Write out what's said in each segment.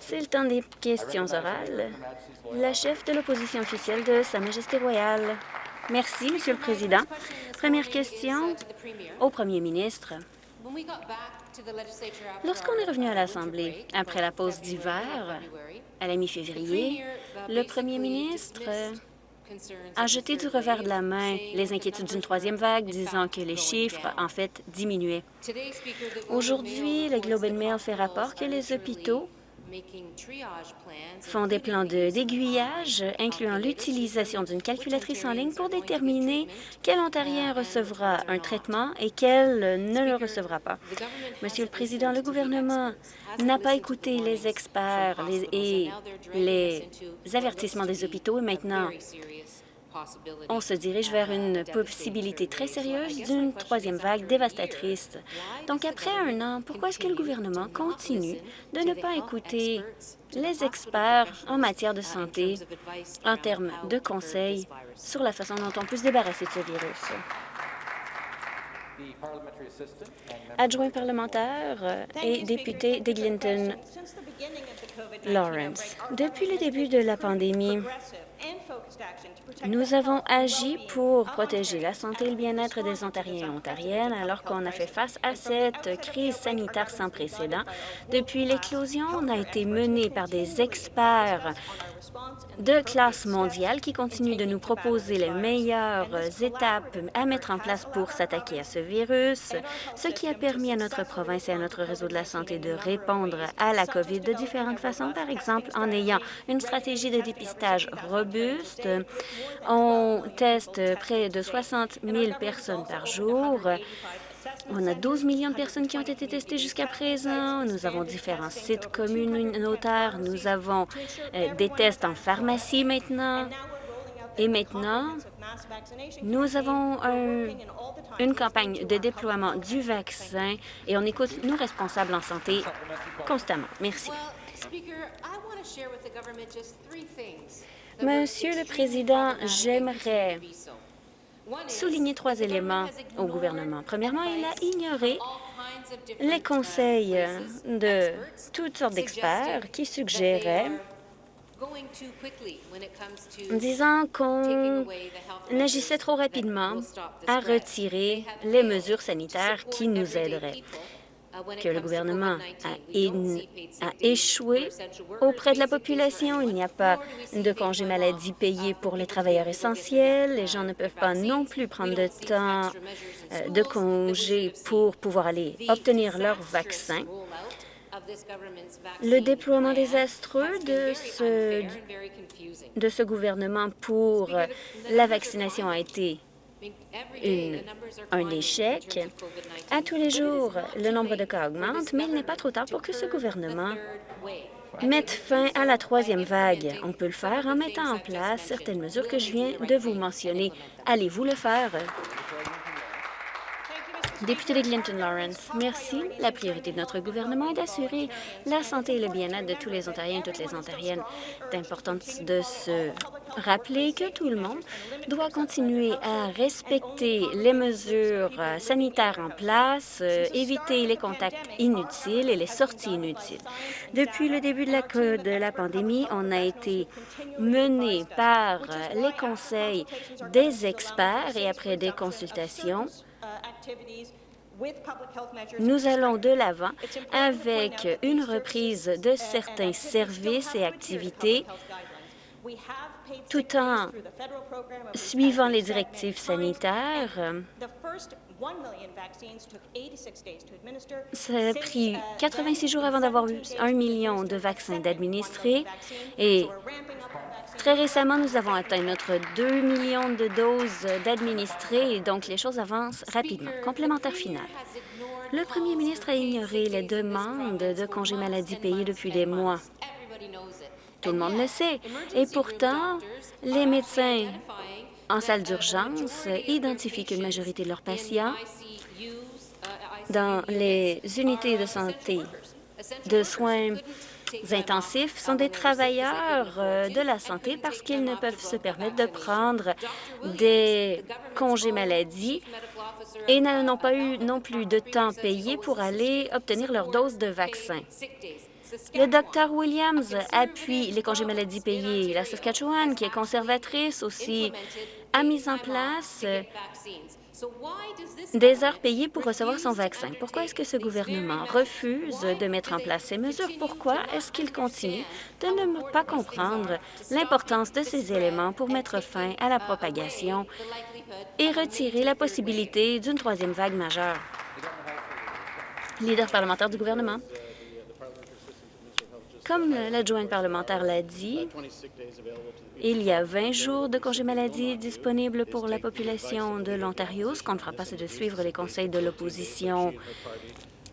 C'est le temps des questions orales. La chef de l'opposition officielle de Sa Majesté royale. Merci, Monsieur le Président. Première question au Premier ministre. Lorsqu'on est revenu à l'Assemblée après la pause d'hiver, à la mi-février, le Premier ministre a jeté du revers de la main les inquiétudes d'une troisième vague, disant que les chiffres, en fait, diminuaient. Aujourd'hui, le Globe and Mail fait rapport que les hôpitaux font des plans d'aiguillage, incluant l'utilisation d'une calculatrice en ligne pour déterminer quel Ontarien recevra un traitement et quel ne le recevra pas. Monsieur le Président, le gouvernement n'a pas écouté les experts et les avertissements des hôpitaux et maintenant on se dirige vers une possibilité très sérieuse d'une troisième vague dévastatrice. Donc, après un an, pourquoi est-ce que le gouvernement continue de ne pas écouter les experts en matière de santé en termes de conseils sur la façon dont on peut se débarrasser de ce virus? Adjoint parlementaire et député d'Eglinton Lawrence. Depuis le début de la pandémie, nous avons agi pour protéger la santé et le bien-être des Ontariens et Ontariennes alors qu'on a fait face à cette crise sanitaire sans précédent. Depuis l'éclosion, on a été mené par des experts de classe mondiale qui continuent de nous proposer les meilleures étapes à mettre en place pour s'attaquer à ce virus, ce qui a permis à notre province et à notre réseau de la santé de répondre à la COVID de différentes façons, par exemple en ayant une stratégie de dépistage robuste. On teste près de 60 000 personnes par jour. On a 12 millions de personnes qui ont été testées jusqu'à présent. Nous avons différents sites communautaires. Nous avons euh, des tests en pharmacie maintenant. Et maintenant, nous avons une campagne de déploiement du vaccin et on écoute nos responsables en santé constamment. Merci. Monsieur le Président, j'aimerais souligner trois éléments au gouvernement. Premièrement, il a ignoré les conseils de toutes sortes d'experts qui suggéraient disant qu'on agissait trop rapidement à retirer les mesures sanitaires qui nous aideraient que le gouvernement a, échoué auprès de la population. Il n'y a pas de congé maladie payé pour les travailleurs essentiels. Les gens ne peuvent pas non plus prendre de temps euh, de congé pour pouvoir aller obtenir leur vaccin. Le déploiement désastreux de ce, de ce gouvernement pour la vaccination a été un échec. À tous les jours, le nombre de cas augmente, mais il n'est pas trop tard pour que ce gouvernement mette fin à la troisième vague. On peut le faire en mettant en place certaines mesures que je viens de vous mentionner. Allez-vous le faire? Député de Glinton Lawrence, merci. La priorité de notre gouvernement est d'assurer la santé et le bien-être de tous les Ontariens et toutes les Ontariennes. C'est important de se rappeler que tout le monde doit continuer à respecter les mesures euh, sanitaires en place, euh, éviter les contacts inutiles et les sorties inutiles. Depuis le début de la, de la pandémie, on a été mené par euh, les conseils des experts et après des consultations, nous allons de l'avant avec une reprise de certains services et activités tout en suivant les directives sanitaires. Ça a pris 86 jours avant d'avoir eu un million de vaccins d'administrer et très récemment, nous avons atteint notre 2 millions de doses d'administrer et donc les choses avancent rapidement. Complémentaire final. Le premier ministre a ignoré les demandes de congés maladie payés depuis des mois. Tout le monde le sait. Et pourtant, les médecins en salle d'urgence identifient qu'une majorité de leurs patients dans les unités de santé de soins intensifs sont des travailleurs euh, de la santé parce qu'ils ne peuvent se permettre de prendre des congés maladie et n'ont pas eu non plus de temps payé pour aller obtenir leur dose de vaccin. Le docteur Williams appuie les congés maladie payés. La Saskatchewan, qui est conservatrice aussi, a mis en place des heures payées pour recevoir son vaccin. Pourquoi est-ce que ce gouvernement refuse de mettre en place ces mesures? Pourquoi est-ce qu'il continue de ne pas comprendre l'importance de ces éléments pour mettre fin à la propagation et retirer la possibilité d'une troisième vague majeure? Leader parlementaire du gouvernement. Comme l'adjointe parlementaire l'a dit, il y a 20 jours de congé maladie disponibles pour la population de l'Ontario. Ce qu'on ne fera pas, c'est de suivre les conseils de l'opposition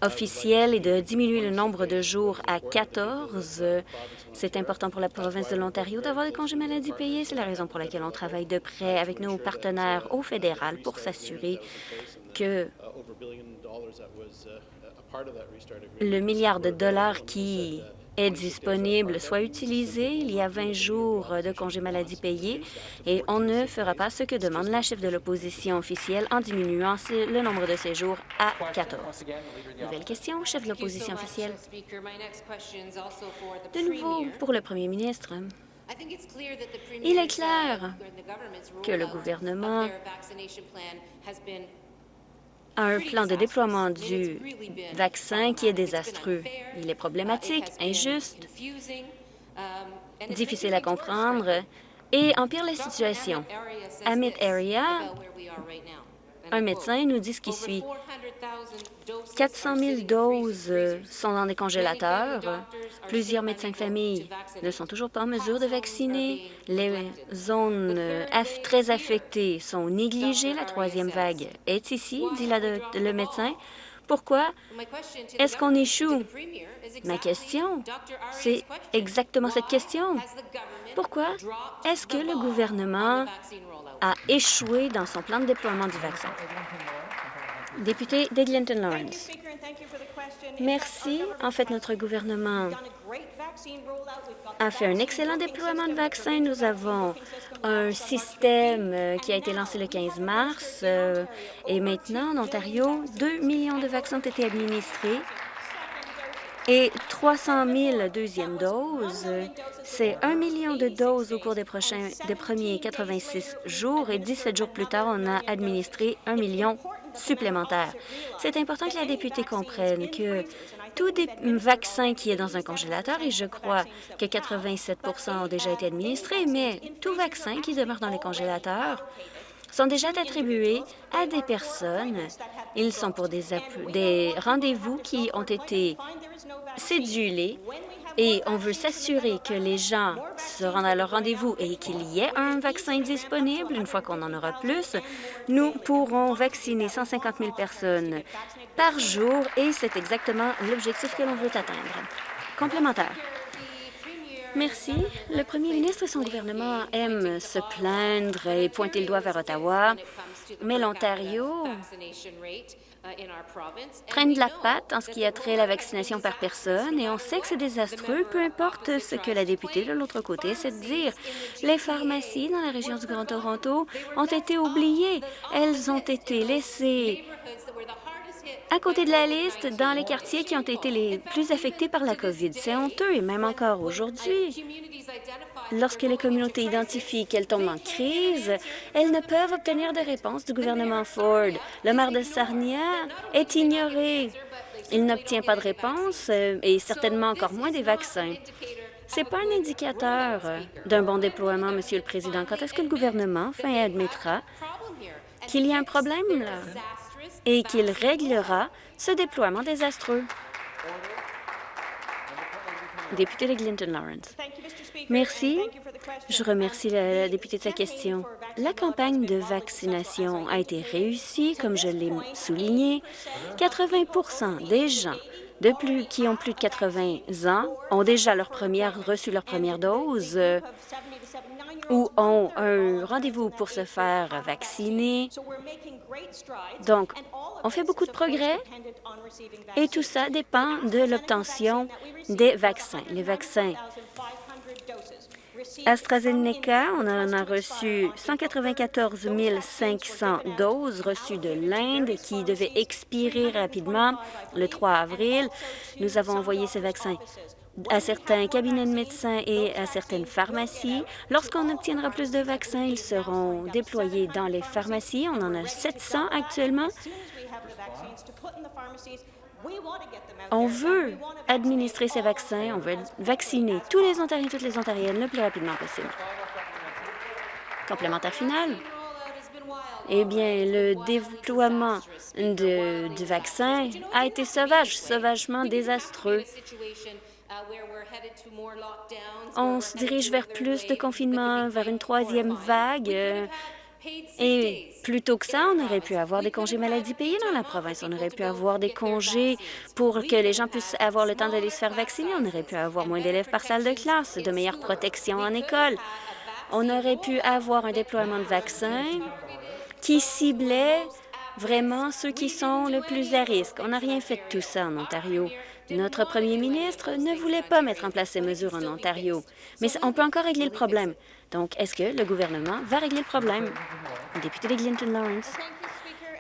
officielle et de diminuer le nombre de jours à 14. C'est important pour la province de l'Ontario d'avoir des congés maladie payés. C'est la raison pour laquelle on travaille de près avec nos partenaires au fédéral pour s'assurer que le milliard de dollars qui est disponible soit utilisé. Il y a 20 jours de congés maladie payés et on ne fera pas ce que demande la chef de l'opposition officielle en diminuant le nombre de séjours à 14. Nouvelle question, chef de l'opposition officielle. De nouveau, pour le premier ministre, il est clair que le gouvernement un plan de déploiement du vaccin qui est désastreux. Il est problématique, injuste, difficile à comprendre et empire la situation. Amit Area, un médecin, nous dit ce qui suit. 400 000 doses sont dans des congélateurs. Plusieurs médecins de famille ne sont toujours pas en mesure de vacciner. Les zones très affectées sont négligées. La troisième vague est ici, dit le médecin. Pourquoi? Est-ce qu'on échoue? Ma question, c'est exactement cette question. Pourquoi est-ce que le gouvernement a échoué dans son plan de déploiement du vaccin? Député d'Eglinton Lawrence. Merci. En fait, notre gouvernement a fait un excellent déploiement de vaccins. Nous avons un système euh, qui a été lancé le 15 mars euh, et maintenant, en Ontario, 2 millions de vaccins ont été administrés et 300 000 deuxièmes doses. C'est un million de doses au cours des, prochains, des premiers 86 jours et 17 jours plus tard, on a administré un million supplémentaire. C'est important que la députée comprenne que tout vaccin qui est dans un congélateur, et je crois que 87% ont déjà été administrés, mais tout vaccin qui demeure dans les congélateurs sont déjà attribués à des personnes. Ils sont pour des, rendez-vous qui ont été cédulés et on veut s'assurer que les gens se rendent à leur rendez-vous et qu'il y ait un vaccin disponible. Une fois qu'on en aura plus, nous pourrons vacciner 150 000 personnes par jour et c'est exactement l'objectif que l'on veut atteindre. Complémentaire. Merci. Le premier ministre et son gouvernement aiment se plaindre et pointer le doigt vers Ottawa, mais l'Ontario traîne de la patte en ce qui a trait la vaccination par personne et on sait que c'est désastreux, peu importe ce que la députée de l'autre côté de dire. Les pharmacies dans la région du Grand Toronto ont été oubliées. Elles ont été laissées à côté de la liste dans les quartiers qui ont été les plus affectés par la COVID. C'est honteux et même encore aujourd'hui. Lorsque les communautés identifient qu'elles tombent en crise, elles ne peuvent obtenir de réponse du gouvernement Ford. Le maire de Sarnia est ignoré. Il n'obtient pas de réponse euh, et certainement encore moins des vaccins. Ce n'est pas un indicateur d'un bon déploiement, Monsieur le Président. Quand est-ce que le gouvernement enfin admettra qu'il y a un problème là? Et qu'il réglera ce déploiement désastreux? Député de Clinton Lawrence. Merci. Je remercie la, députée de sa question. La campagne de vaccination a été réussie, comme je l'ai souligné. 80% des gens de plus, qui ont plus de 80 ans ont déjà reçu leur première dose. ou ont un rendez-vous pour se faire vacciner. Donc, on fait beaucoup de progrès et tout ça dépend de l'obtention des vaccins. Les vaccins AstraZeneca, on en a reçu 194 500 doses reçues de l'Inde qui devaient expirer rapidement le 3 avril. Nous avons envoyé ces vaccins à certains cabinets de médecins et à certaines pharmacies. Lorsqu'on obtiendra plus de vaccins, ils seront déployés dans les pharmacies. On en a 700 actuellement. On veut administrer ces vaccins, on veut vacciner tous les Ontariens et toutes les Ontariennes le plus rapidement possible. Complémentaire final. Eh bien, le déploiement de, du vaccin a été sauvage, sauvagement désastreux. On se dirige vers plus de confinement, vers une troisième vague. Et plutôt que ça, on aurait pu avoir des congés maladie payés dans la province. On aurait pu avoir des congés pour que les gens puissent avoir le temps d'aller se faire vacciner. On aurait pu avoir moins d'élèves par salle de classe, de meilleures protections en école. On aurait pu avoir un déploiement de vaccins qui ciblait vraiment ceux qui sont le plus à risque. On n'a rien fait de tout ça en Ontario. Notre premier ministre ne voulait pas mettre en place ces mesures en Ontario. Mais on peut encore régler le problème. Donc, est-ce que le gouvernement va régler le problème? Député de Glinton Lawrence.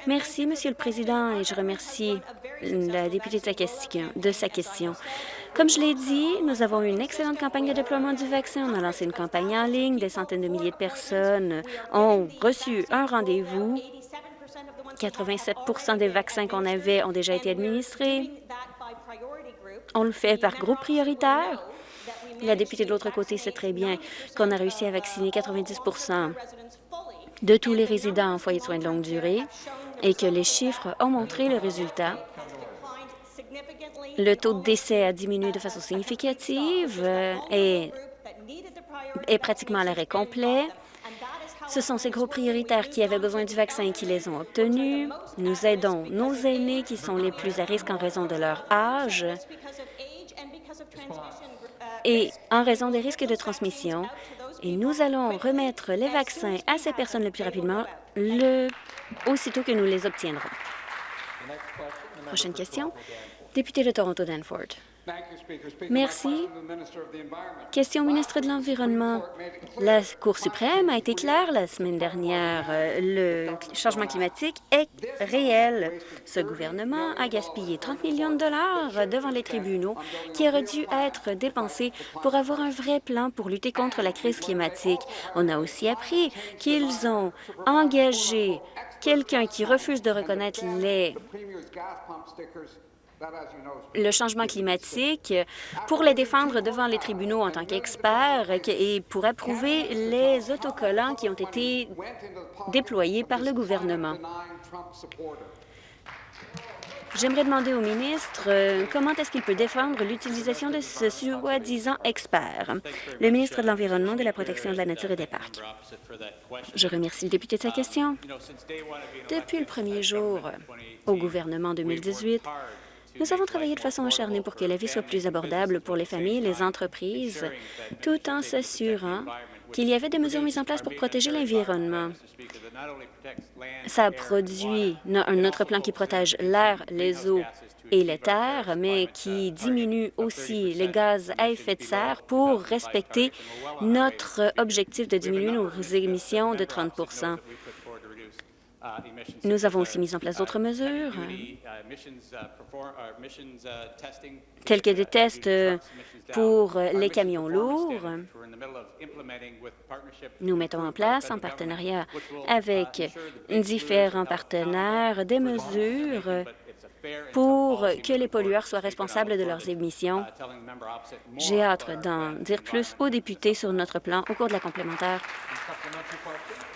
Merci, Monsieur le Président, et je remercie la députée de sa question. De sa question. Comme je l'ai dit, nous avons eu une excellente campagne de déploiement du vaccin. On a lancé une campagne en ligne. Des centaines de milliers de personnes ont reçu un rendez-vous. 87% des vaccins qu'on avait ont déjà été administrés. On le fait par groupe prioritaire. La députée de l'autre côté sait très bien qu'on a réussi à vacciner 90% de tous les résidents en foyer de soins de longue durée et que les chiffres ont montré le résultat. Le taux de décès a diminué de façon significative et est pratiquement à l'arrêt complet. Ce sont ces groupes prioritaires qui avaient besoin du vaccin qui les ont obtenus. Nous aidons nos aînés qui sont les plus à risque en raison de leur âge et en raison des risques de transmission. Et nous allons remettre les vaccins à ces personnes le plus rapidement, le, aussitôt que nous les obtiendrons. Prochaine question. Député de Toronto-Danford. Merci. Question au ministre de l'Environnement. La Cour suprême a été claire la semaine dernière. Le changement climatique est réel. Ce gouvernement a gaspillé 30 millions de dollars devant les tribunaux qui auraient dû être dépensés pour avoir un vrai plan pour lutter contre la crise climatique. On a aussi appris qu'ils ont engagé quelqu'un qui refuse de reconnaître les le changement climatique pour les défendre devant les tribunaux en tant qu'experts et pour approuver les autocollants qui ont été déployés par le gouvernement. J'aimerais demander au ministre euh, comment est-ce qu'il peut défendre l'utilisation de ce soi-disant expert? Le ministre de l'Environnement, de la Protection de la Nature et des Parcs. Je remercie le député de sa question. Depuis le premier jour au gouvernement 2018, nous avons travaillé de façon acharnée pour que la vie soit plus abordable pour les familles et les entreprises, tout en s'assurant qu'il y avait des mesures mises en place pour protéger l'environnement. Ça a produit un autre plan qui protège l'air, les eaux et les terres, mais qui diminue aussi les gaz à effet de serre pour respecter notre objectif de diminuer nos émissions de 30 nous avons aussi mis en place d'autres mesures, tels que des tests pour les camions lourds. Nous mettons en place, en partenariat avec différents partenaires, des mesures pour que les pollueurs soient responsables de leurs émissions. J'ai hâte d'en dire plus aux députés sur notre plan au cours de la complémentaire.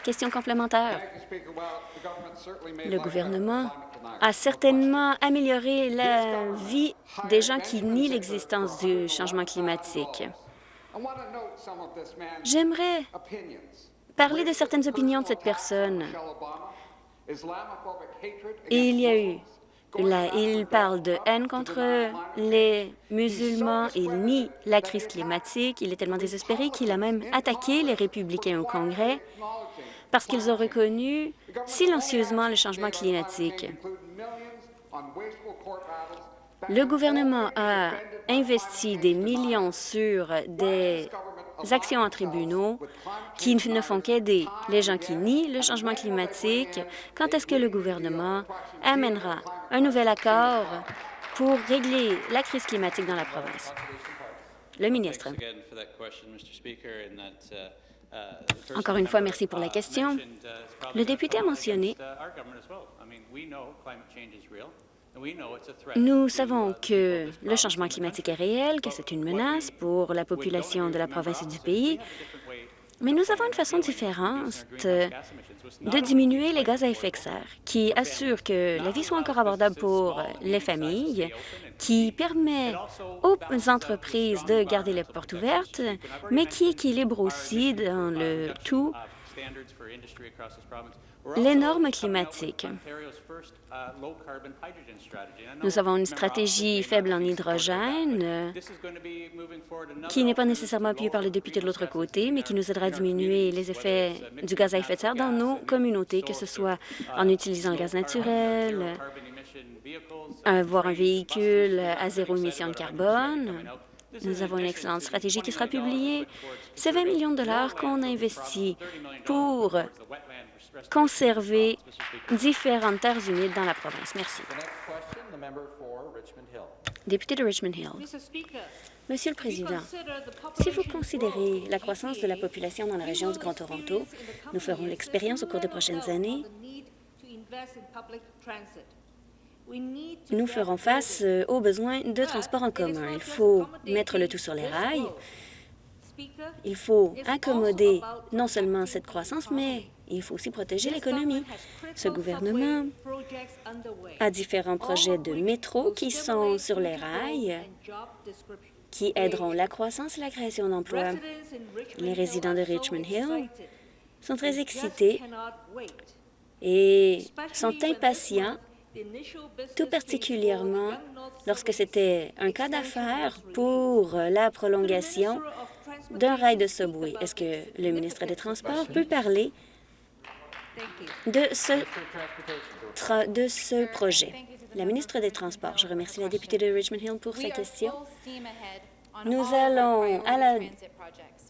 Question complémentaire. Le gouvernement a certainement amélioré la vie des gens qui nient l'existence du changement climatique. J'aimerais parler de certaines opinions de cette personne. il y a eu Là, il parle de haine contre les musulmans, il nie la crise climatique, il est tellement désespéré qu'il a même attaqué les républicains au Congrès parce qu'ils ont reconnu silencieusement le changement climatique. Le gouvernement a investi des millions sur des actions en tribunaux qui ne font qu'aider les gens qui nient le changement climatique. Quand est-ce que le gouvernement amènera un nouvel accord pour régler la crise climatique dans la province? Le ministre. Encore une fois, merci pour la question. Le député a mentionné nous savons que le changement climatique est réel, que c'est une menace pour la population de la province et du pays, mais nous avons une façon différente de diminuer les gaz à effet de serre qui assure que la vie soit encore abordable pour les familles, qui permet aux entreprises de garder les portes ouvertes, mais qui équilibre aussi dans le tout les normes climatiques. Nous avons une stratégie faible en hydrogène qui n'est pas nécessairement appuyée par le député de l'autre côté, mais qui nous aidera à diminuer les effets du gaz à effet de serre dans nos communautés, que ce soit en utilisant le gaz naturel, avoir un véhicule à zéro émission de carbone. Nous avons une excellente stratégie qui sera publiée. C'est 20 millions de dollars qu'on a investis pour conserver différentes terres humides dans la province. Merci. Député de Richmond Hill. Monsieur le Président, si vous considérez la croissance de la population dans la région du Grand Toronto, nous ferons l'expérience au cours des prochaines années nous ferons face euh, aux besoins de transport en commun. Il faut mettre le tout sur les rails. Il faut accommoder non seulement cette croissance, mais il faut aussi protéger l'économie. Ce gouvernement a différents projets de métro qui sont sur les rails, qui aideront la croissance et la création d'emplois. Les résidents de Richmond Hill sont très excités et sont impatients, tout particulièrement lorsque c'était un cas d'affaires pour la prolongation d'un rail de subway. Est-ce que le ministre des Transports peut parler de ce, de ce projet. La ministre des Transports, je remercie la députée de Richmond Hill pour sa question. Nous allons à la,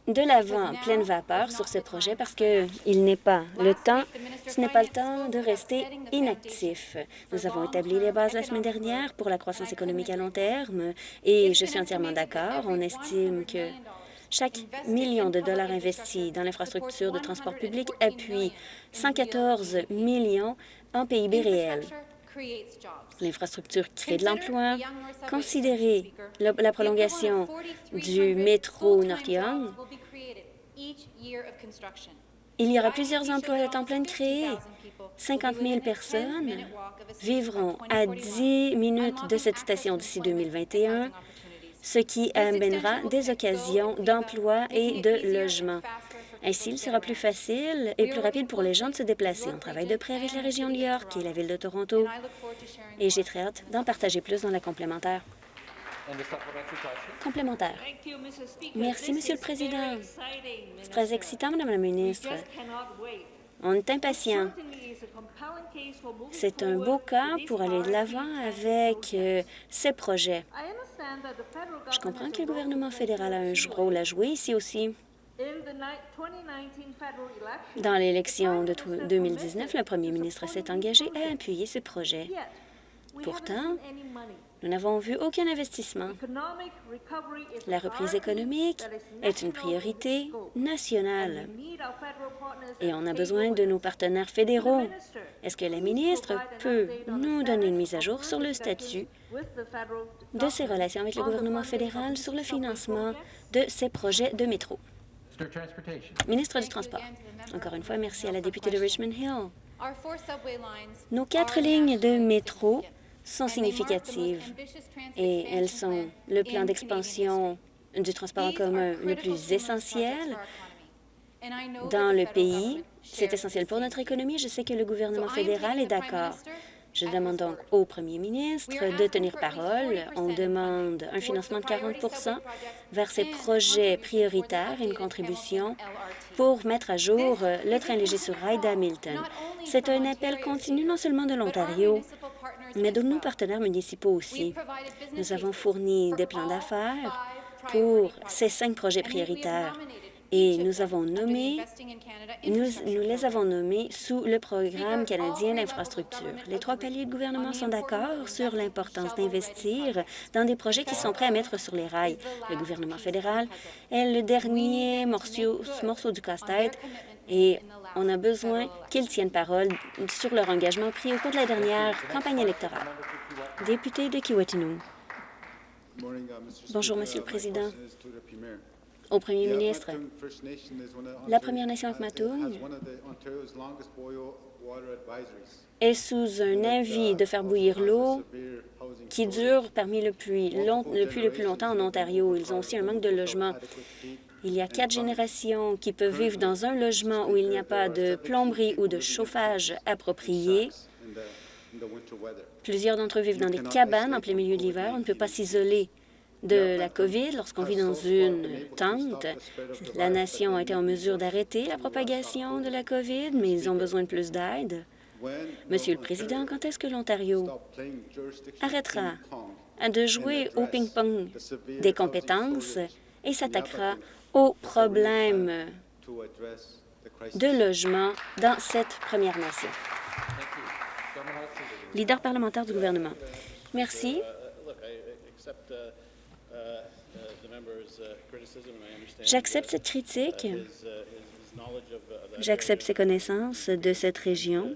de l'avant pleine vapeur sur ce projet parce qu'il n'est pas le temps, ce n'est pas le temps de rester inactif. Nous avons établi les bases la semaine dernière pour la croissance économique à long terme et je suis entièrement d'accord. On estime que chaque million de dollars investis dans l'infrastructure de transport public appuie 114 millions en PIB réel. L'infrastructure crée de l'emploi. Considérez la, prolongation du métro North Young. Il y aura plusieurs emplois à temps plein créés. 50 000 personnes vivront à 10 minutes de cette station d'ici 2021 ce qui amènera des occasions d'emploi et de logement. Ainsi, il sera plus facile et plus rapide pour les gens de se déplacer. On travaille de près avec la région de New York et la ville de Toronto, et j'ai très hâte d'en partager plus dans la complémentaire. Complémentaire. Merci, Monsieur le Président. C'est très excitant, Madame la ministre. On est impatient. C'est un beau cas pour aller de l'avant avec euh, ces projets. Je comprends que le gouvernement fédéral a un rôle à jouer ici aussi. Dans l'élection de 2019, le premier ministre s'est engagé à appuyer ce projet. Pourtant, nous n'avons vu aucun investissement. La reprise économique est une priorité nationale et on a besoin de nos partenaires fédéraux. Est-ce que la ministre peut nous donner une mise à jour sur le statut de ses relations avec le gouvernement fédéral sur le financement de ces projets de métro? Ministre du Transport. Encore une fois, merci à la députée de Richmond Hill. Nos quatre lignes de métro sont significatives et elles sont le plan d'expansion du transport en commun le plus essentiel dans le pays. C'est essentiel pour notre économie. Je sais que le gouvernement fédéral est d'accord. Je demande donc au premier ministre de tenir parole. On demande un financement de 40 vers ces projets prioritaires et une contribution pour mettre à jour le train léger sur rail d'Hamilton. C'est un appel continu non seulement de l'Ontario, mais de nos partenaires municipaux aussi. Nous avons fourni des plans d'affaires pour ces cinq projets prioritaires et nous avons nommé, nous, nous, les avons nommés sous le programme canadien d'infrastructure. Les trois paliers de gouvernement sont d'accord sur l'importance d'investir dans des projets qui sont prêts à mettre sur les rails. Le gouvernement fédéral est le dernier morceau, morceau du casse-tête et on a besoin qu'ils tiennent parole sur leur engagement pris au cours de la dernière campagne électorale. Député de Kiwetinung. Bonjour, Monsieur le Président. Au Premier ministre, la Première Nation Akmatung est sous un avis de faire bouillir l'eau qui dure parmi le plus, le plus le plus longtemps en Ontario. Ils ont aussi un manque de logement. Il y a quatre générations qui peuvent vivre dans un logement où il n'y a pas de plomberie ou de chauffage approprié. Plusieurs d'entre eux vivent dans des cabanes en plein milieu de l'hiver. On ne peut pas s'isoler de la COVID lorsqu'on vit dans une tente. La nation a été en mesure d'arrêter la propagation de la COVID, mais ils ont besoin de plus d'aide. Monsieur le Président, quand est-ce que l'Ontario arrêtera de jouer au ping-pong des compétences et s'attaquera aux problèmes de logement dans cette Première Nation. Leader parlementaire du gouvernement. Merci. J'accepte cette critique. J'accepte ses connaissances de cette région.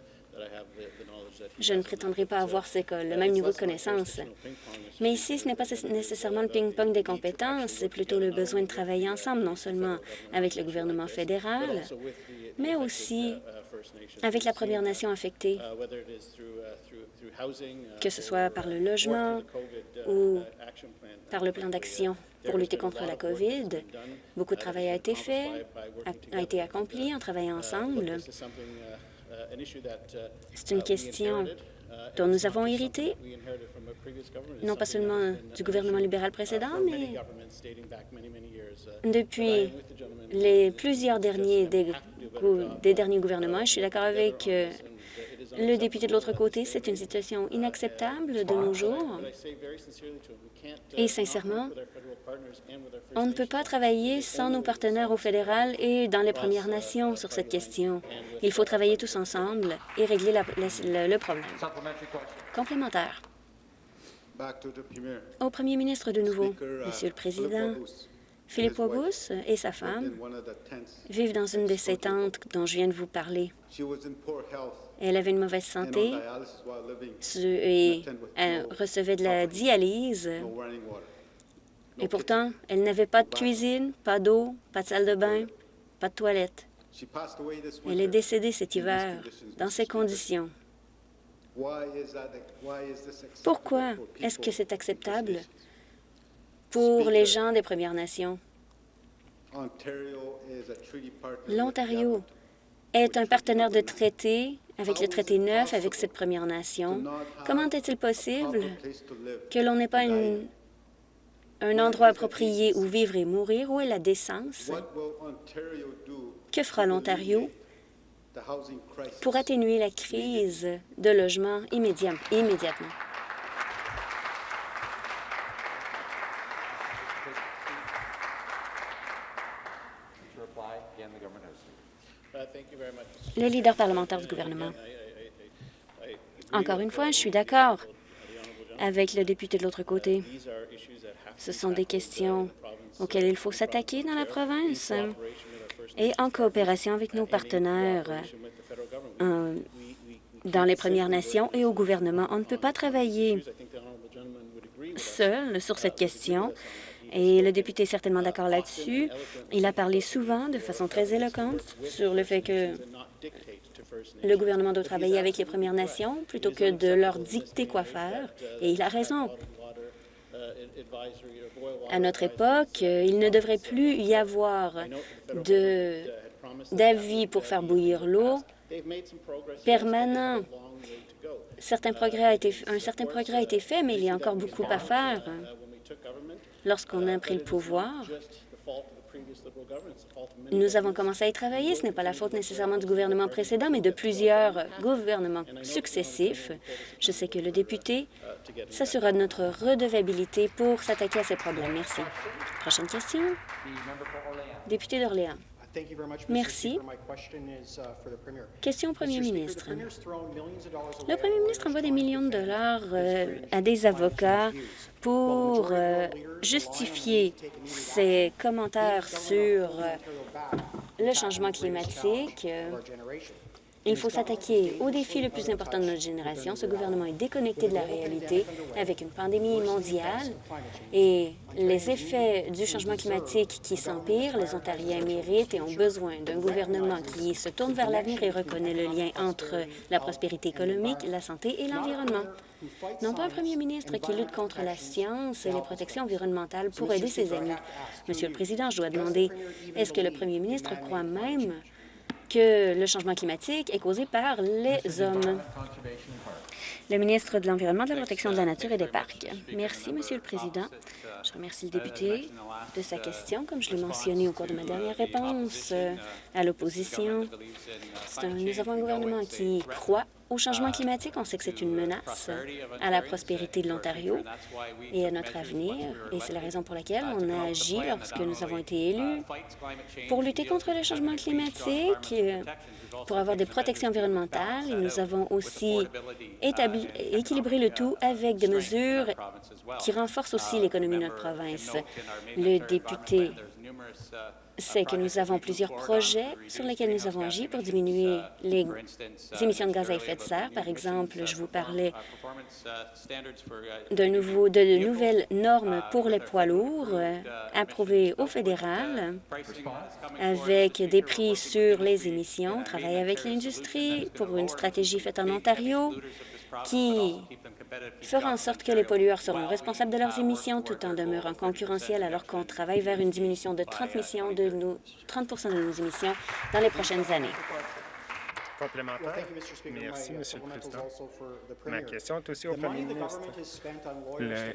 Je ne prétendrai pas avoir le même niveau de connaissance. Mais ici, ce n'est pas nécessairement le ping-pong des compétences, c'est plutôt le besoin de travailler ensemble, non seulement avec le gouvernement fédéral, mais aussi avec la Première Nation affectée, que ce soit par le logement ou par le plan d'action pour lutter contre la COVID. Beaucoup de travail a été fait, a, été accompli en travaillant ensemble. C'est une question dont nous avons hérité, non pas seulement du gouvernement libéral précédent, mais depuis les plusieurs derniers des, des derniers gouvernements. Je suis d'accord avec le député de l'autre côté, c'est une situation inacceptable de nos jours. Et sincèrement, on ne peut pas travailler sans nos partenaires au fédéral et dans les Premières Nations sur cette question. Il faut travailler tous ensemble et régler le problème. Complémentaire. Au premier ministre de nouveau, Monsieur le Président, Philippe August et sa femme vivent dans une de ces tentes dont je viens de vous parler. Elle avait une mauvaise santé et elle recevait de la dialyse. Et pourtant, elle n'avait pas de cuisine, pas d'eau, pas de salle de bain, pas de toilette. Elle est décédée cet hiver dans ces conditions. Pourquoi est-ce que c'est acceptable pour les gens des Premières Nations? L'Ontario est un partenaire de traité avec le traité 9, avec cette Première Nation. Comment est-il possible que l'on n'ait pas un endroit approprié où vivre et mourir? Où est la décence? Que fera l'Ontario pour atténuer la crise de logement immédiatement? Le leader parlementaire du gouvernement. Encore une fois, je suis d'accord avec le député de l'autre côté. Ce sont des questions auxquelles il faut s'attaquer dans la province et en coopération avec nos partenaires euh, dans les Premières Nations et au gouvernement. On ne peut pas travailler seul sur cette question et le député est certainement d'accord là-dessus. Il a parlé souvent, de façon très éloquente, sur le fait que le gouvernement doit travailler avec les Premières Nations plutôt que de leur dicter quoi faire. Et il a raison. À notre époque, il ne devrait plus y avoir d'avis pour faire bouillir l'eau permanent certains progrès a été, un certain progrès a été fait, mais il y a encore beaucoup à faire. Lorsqu'on a pris le pouvoir, nous avons commencé à y travailler. Ce n'est pas la faute nécessairement du gouvernement précédent, mais de plusieurs gouvernements successifs. Je sais que le député s'assurera de notre redevabilité pour s'attaquer à ces problèmes. Merci. Prochaine question. Député d'Orléans. Merci. Question au premier ministre. Le premier ministre envoie des millions de dollars euh, à des avocats pour euh, justifier ses commentaires sur euh, le changement climatique. Il faut s'attaquer au défi le plus important de notre génération. Ce gouvernement est déconnecté de la réalité avec une pandémie mondiale et les effets du changement climatique qui s'empirent. Les Ontariens méritent et ont besoin d'un gouvernement qui se tourne vers l'avenir et reconnaît le lien entre la prospérité économique, la santé et l'environnement. Non pas un premier ministre qui lutte contre la science et les protections environnementales pour aider ses amis. Monsieur le Président, je dois demander, est-ce que le premier ministre croit même que le changement climatique est causé par les hommes. Le ministre de l'Environnement, de la Protection de la Nature et des Parcs. Merci, Monsieur le Président. Je remercie le député de sa question. Comme je l'ai mentionné au cours de ma dernière réponse euh, à l'opposition, nous avons un gouvernement qui croit au changement climatique. On sait que c'est une menace à la prospérité de l'Ontario et à notre avenir, et c'est la raison pour laquelle on a agi lorsque nous avons été élus pour lutter contre le changement climatique, pour avoir des protections environnementales. Nous avons aussi établi, équilibré le tout avec des mesures qui renforcent aussi l'économie de notre province. Le député c'est que nous avons plusieurs projets sur lesquels nous avons agi pour diminuer les émissions de gaz à effet de serre. Par exemple, je vous parlais de, nouvelles normes pour les poids lourds euh, approuvées au fédéral avec des prix sur les émissions. On travaille avec l'industrie pour une stratégie faite en Ontario qui fera en sorte que les pollueurs seront responsables de leurs émissions tout en demeurant concurrentiels alors qu'on travaille vers une diminution de 30, de nos, 30 de nos émissions dans les prochaines années. Complémentaire. Merci, Monsieur le Président. Ma question est aussi au Premier ministre.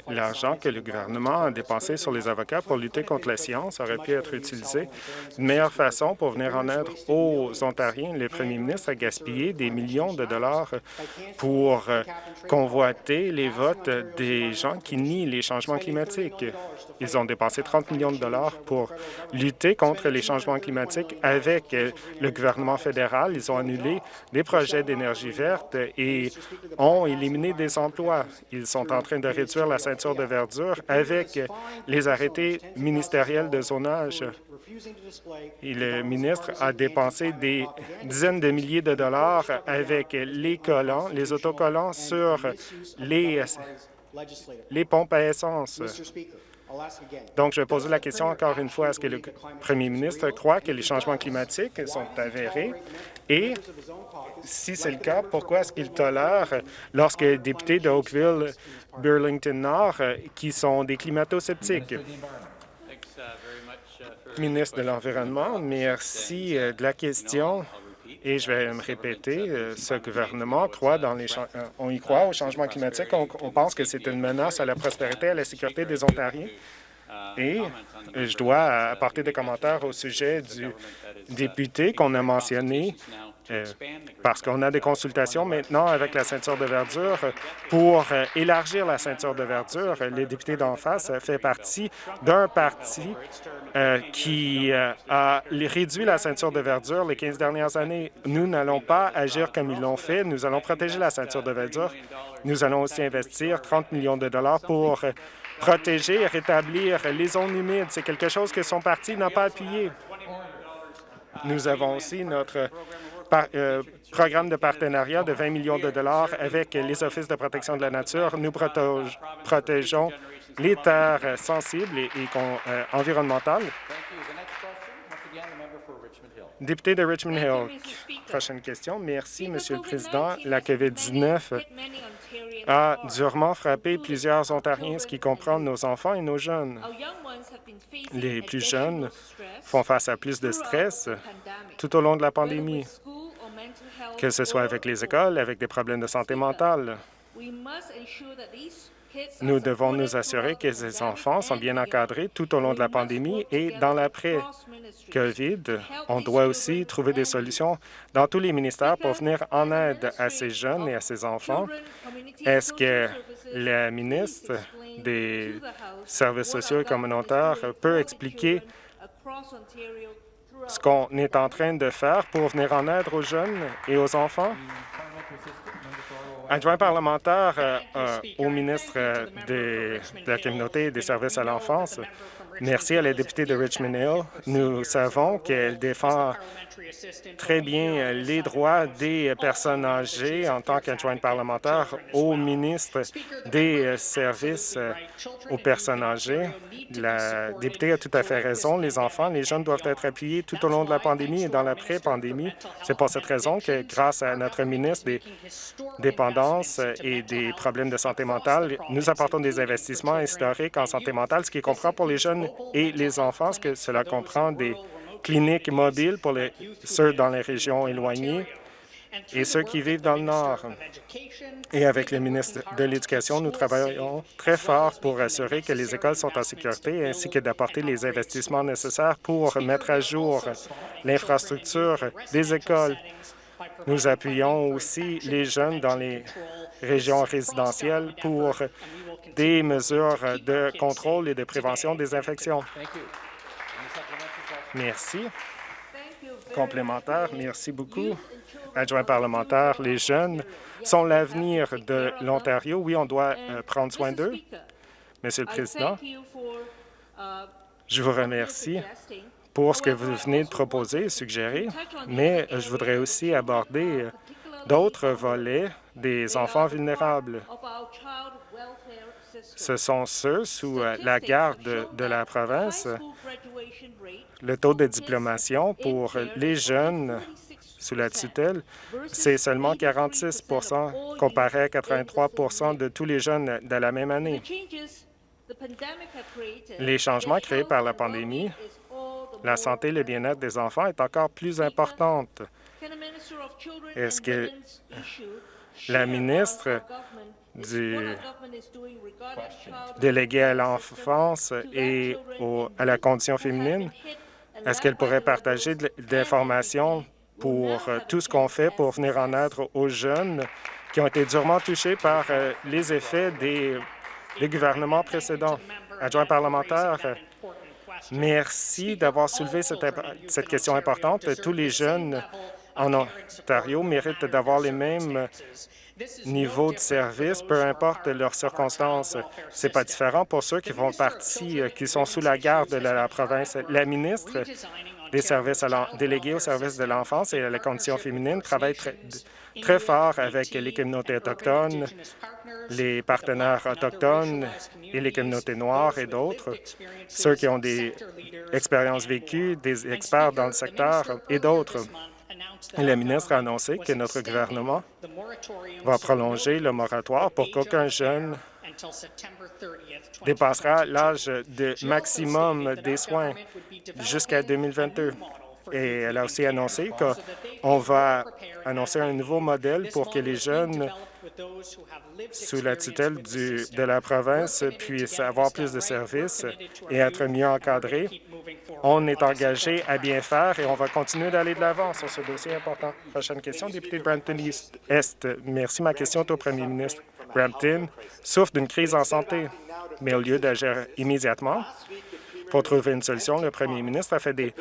L'argent que le gouvernement a dépensé sur les avocats pour lutter contre la science aurait pu être utilisé d'une meilleure façon pour venir en aide aux Ontariens. Le Premier ministre a gaspillé des millions de dollars pour euh, convoiter les votes des gens qui nient les changements climatiques. Ils ont dépensé 30 millions de dollars pour lutter contre les changements climatiques avec euh, le gouvernement fédéral. Ils ont annulé des projets d'énergie verte et ont éliminé des emplois. Ils sont en train de réduire la ceinture de verdure avec les arrêtés ministériels de zonage. Et le ministre a dépensé des dizaines de milliers de dollars avec les collants, les autocollants sur les, les pompes à essence. Donc, je poser la question encore une fois. Est-ce que le premier ministre croit que les changements climatiques sont avérés? Et si c'est le cas, pourquoi est-ce qu'il tolère lorsque les députés de Oakville, Burlington Nord, qui sont des climato-sceptiques? Ministre de l'Environnement, merci euh, de la question. Et je vais me répéter, euh, ce gouvernement croit dans les euh, on y croit au changement climatique. On, pense que c'est une menace à la prospérité et à la sécurité des Ontariens. Et je dois apporter des commentaires au sujet du député qu'on a mentionné euh, parce qu'on a des consultations maintenant avec la ceinture de verdure pour euh, élargir la ceinture de verdure. Le député d'en face fait partie d'un parti euh, qui a réduit la ceinture de verdure les 15 dernières années. Nous n'allons pas agir comme ils l'ont fait. Nous allons protéger la ceinture de verdure. Nous allons aussi investir 30 millions de dollars pour protéger et rétablir les zones humides. C'est quelque chose que son parti n'a pas appuyé. Nous avons aussi notre euh, programme de partenariat de 20 millions de dollars avec les Offices de protection de la nature. Nous protégeons les terres sensibles et, euh, environnementales. Député de Richmond Hill, prochaine question. Merci, Monsieur le Président. La COVID-19 a durement frappé plusieurs Ontariens, ce qui comprend nos enfants et nos jeunes. Les plus jeunes font face à plus de stress tout au long de la pandémie. que ce soit avec les écoles, avec des problèmes de santé mentale. Nous devons nous assurer que ces enfants sont bien encadrés tout au long de la pandémie et dans l'après-COVID. On doit aussi trouver des solutions dans tous les ministères pour venir en aide à ces jeunes et à ces enfants. Est-ce que la ministre des Services sociaux et communautaires peut expliquer ce qu'on est en train de faire pour venir en aide aux jeunes et aux enfants? Adjoint parlementaire euh, euh, au ministre de la Communauté et des services à l'enfance, merci à la députée de Richmond Hill. Nous savons qu'elle défend très bien les droits des personnes âgées en tant qu'adjointe parlementaire au ministre des services aux personnes âgées. La députée a tout à fait raison. Les enfants, les jeunes doivent être appuyés tout au long de la pandémie et dans l'après-pandémie. C'est pour cette raison que, grâce à notre ministre des dépendances et des problèmes de santé mentale, nous apportons des investissements historiques en santé mentale, ce qui comprend pour les jeunes et les enfants, ce que cela comprend des cliniques mobiles pour ceux dans les régions éloignées et ceux qui vivent dans le Nord. Et avec le ministre de l'Éducation, nous travaillons très fort pour assurer que les écoles sont en sécurité ainsi que d'apporter les investissements nécessaires pour mettre à jour l'infrastructure des écoles. Nous appuyons aussi les jeunes dans les régions résidentielles pour des mesures de contrôle et de prévention des infections. Merci. Complémentaire, merci beaucoup. Adjoint parlementaire, les jeunes sont l'avenir de l'Ontario. Oui, on doit euh, prendre soin d'eux. Monsieur le Président, je vous remercie pour ce que vous venez de proposer et suggérer, mais je voudrais aussi aborder euh, d'autres volets des enfants vulnérables. Ce sont ceux sous euh, la garde de la province le taux de diplomation pour les jeunes sous la tutelle, c'est seulement 46% comparé à 83% de tous les jeunes de la même année. Les changements créés par la pandémie, la santé et le bien-être des enfants est encore plus importante. Est-ce que la ministre du délégué à l'enfance et à la condition féminine est-ce qu'elle pourrait partager de l'information pour euh, tout ce qu'on fait pour venir en aide aux jeunes qui ont été durement touchés par euh, les effets des, gouvernements précédents? Adjoint parlementaire, merci d'avoir soulevé cette, question importante. Tous les jeunes en Ontario méritent d'avoir les mêmes niveau de service, peu importe leurs circonstances. C'est pas différent pour ceux qui font partie, euh, qui sont sous la garde de la province. La ministre des services délégués aux services de l'enfance et à la condition féminine travaille très fort avec les communautés autochtones, les partenaires autochtones et les communautés noires et d'autres, ceux qui ont des expériences vécues, des experts dans le secteur et d'autres. Le ministre a annoncé que notre gouvernement va prolonger le moratoire pour qu'aucun jeune dépassera l'âge de maximum des soins jusqu'à 2022. Et elle a aussi annoncé qu'on va annoncer un nouveau modèle pour que les jeunes sous la tutelle de la province puissent avoir plus de services et être mieux encadrés. On est engagé à bien faire et on va continuer d'aller de l'avant sur ce dossier important. Prochaine question, député de Brampton Est. Merci. Ma question est au premier ministre. Brampton souffre d'une crise en santé, mais au lieu d'agir immédiatement pour trouver une solution, le premier ministre a fait des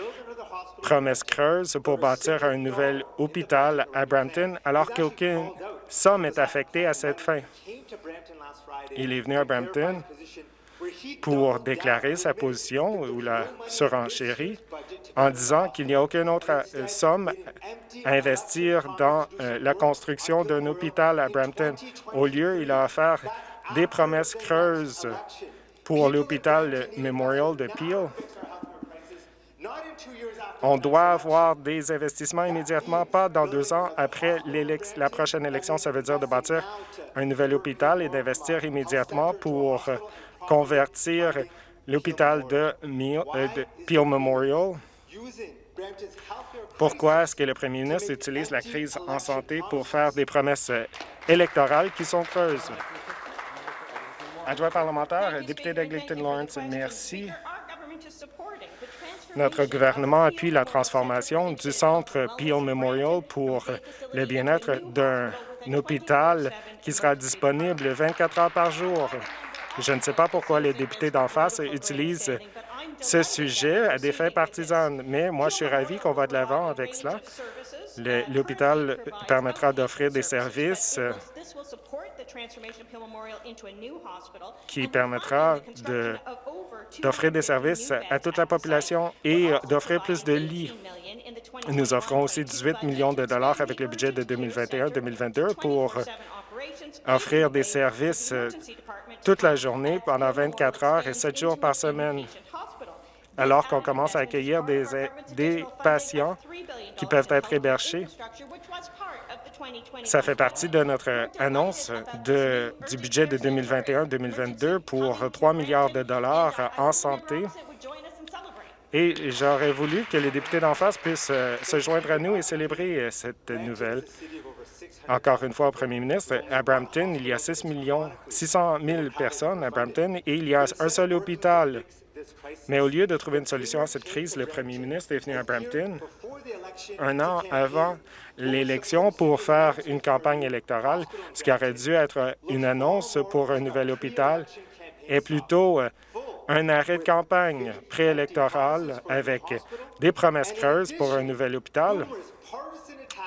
promesses creuses pour bâtir un nouvel hôpital à Brampton, alors qu'aucune somme est affectée à cette fin. Il est venu à Brampton pour déclarer sa position ou la surenchérie en disant qu'il n'y a aucune autre euh, somme à investir dans euh, la construction d'un hôpital à Brampton. Au lieu, il a offert des promesses creuses pour l'hôpital Memorial de Peel. On doit avoir des investissements immédiatement, pas dans deux ans après la prochaine élection. Ça veut dire de bâtir un nouvel hôpital et d'investir immédiatement pour convertir l'hôpital de, euh, Peel Memorial Pourquoi est-ce que le premier ministre utilise la crise en santé pour faire des promesses électorales qui sont creuses? Adjoint parlementaire, député d'Eglinton Lawrence, merci. Notre gouvernement appuie la transformation du centre Peel Memorial pour le bien-être d'un hôpital qui sera disponible 24 heures par jour. Je ne sais pas pourquoi les députés d'en face utilisent ce sujet à des fins partisanes, mais moi, je suis ravi qu'on va de l'avant avec cela. L'hôpital permettra d'offrir des services qui permettra d'offrir des services à toute la population et d'offrir plus de lits. Nous offrons aussi 18 millions de dollars avec le budget de 2021-2022 pour offrir des services toute la journée pendant 24 heures et 7 jours par semaine. alors qu'on commence à accueillir des, des patients qui peuvent être hébergés ça fait partie de notre annonce de, du budget de 2021-2022 pour 3 milliards de dollars en santé. Et j'aurais voulu que les députés d'en face puissent euh, se joindre à nous et célébrer euh, cette nouvelle. Encore une fois, au premier ministre, à Brampton, il y a 6 millions, 600 000 personnes à Brampton et il y a un seul hôpital. Mais au lieu de trouver une solution à cette crise, le premier ministre est venu à Brampton un an avant l'élection pour faire une campagne électorale, ce qui aurait dû être une annonce pour un nouvel hôpital, est plutôt euh, un arrêt de campagne préélectoral avec des promesses creuses pour un nouvel hôpital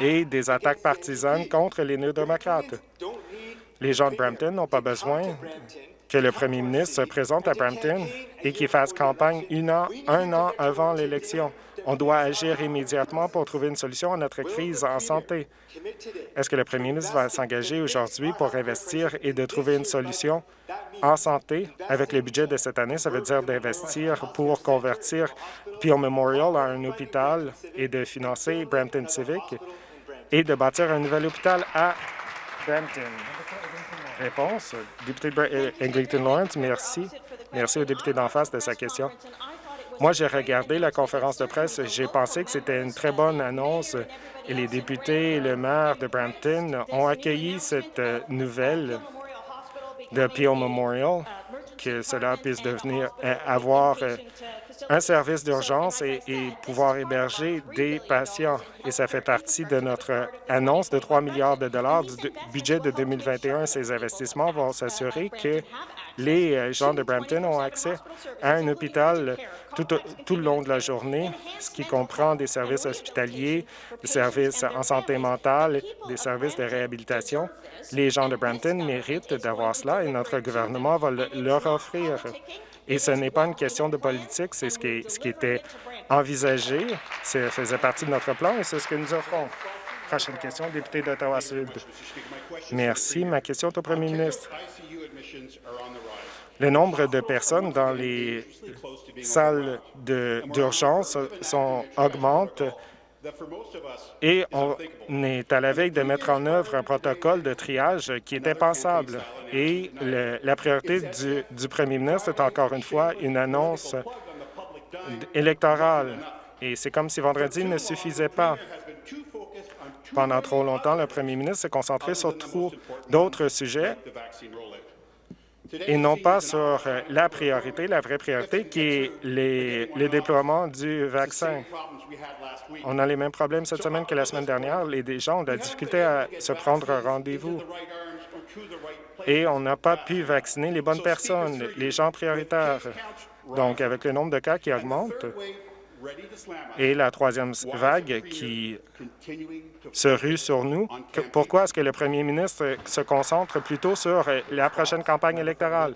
et des attaques partisanes contre les néo-démocrates. Les gens de Brampton n'ont pas besoin que le premier ministre se présente à Brampton et qu'il fasse campagne un an avant l'élection. On doit agir immédiatement pour trouver une solution à notre crise en santé. Est-ce que le premier ministre va s'engager aujourd'hui pour investir et de trouver une solution en santé? Avec le budget de cette année? Ça veut dire d'investir pour convertir Peel Memorial à un hôpital et de financer Brampton Civic et de bâtir un nouvel hôpital à Brampton. Réponse, député Eglinton Lawrence, merci. Merci au député d'en face de sa question. Moi, j'ai regardé la conférence de presse. J'ai pensé que c'était une très bonne annonce et les députés et le maire de Brampton ont accueilli cette euh, nouvelle de Peel Memorial, que cela puisse devenir euh, avoir euh, un service d'urgence et, pouvoir héberger des patients. Et ça fait partie de notre annonce de 3 milliards de dollars du budget de 2021. Ces investissements vont s'assurer que les euh, gens de Brampton ont accès à un hôpital tout, tout, le long de la journée, ce qui comprend des services hospitaliers, des services en santé mentale, des services de réhabilitation. Les gens de Brampton méritent d'avoir cela et notre gouvernement va leur offrir. Et ce n'est pas une question de politique, c'est ce qui, ce qui était envisagé, ça faisait partie de notre plan et c'est ce que nous offrons. Prochaine question, député d'Ottawa-Sud. Merci. Ma question est au premier ministre. Le nombre de personnes dans les salles d'urgence augmente et on est à la veille de mettre en œuvre un protocole de triage qui est impensable. Et la priorité du, du premier ministre est encore une fois une annonce électorale. Et c'est comme si vendredi ne suffisait pas. Pendant trop longtemps, le premier ministre s'est concentré sur trop d'autres sujets et non pas sur la priorité, la vraie priorité, qui est les, le déploiement du vaccin. On a les mêmes problèmes cette semaine que la semaine dernière. Les gens ont de la difficulté à se prendre rendez-vous. Et on n'a pas pu vacciner les bonnes personnes, les gens prioritaires. Donc, avec le nombre de cas qui augmente et la troisième vague qui se rue sur nous, pourquoi est-ce que le premier ministre se concentre plutôt sur la prochaine campagne électorale?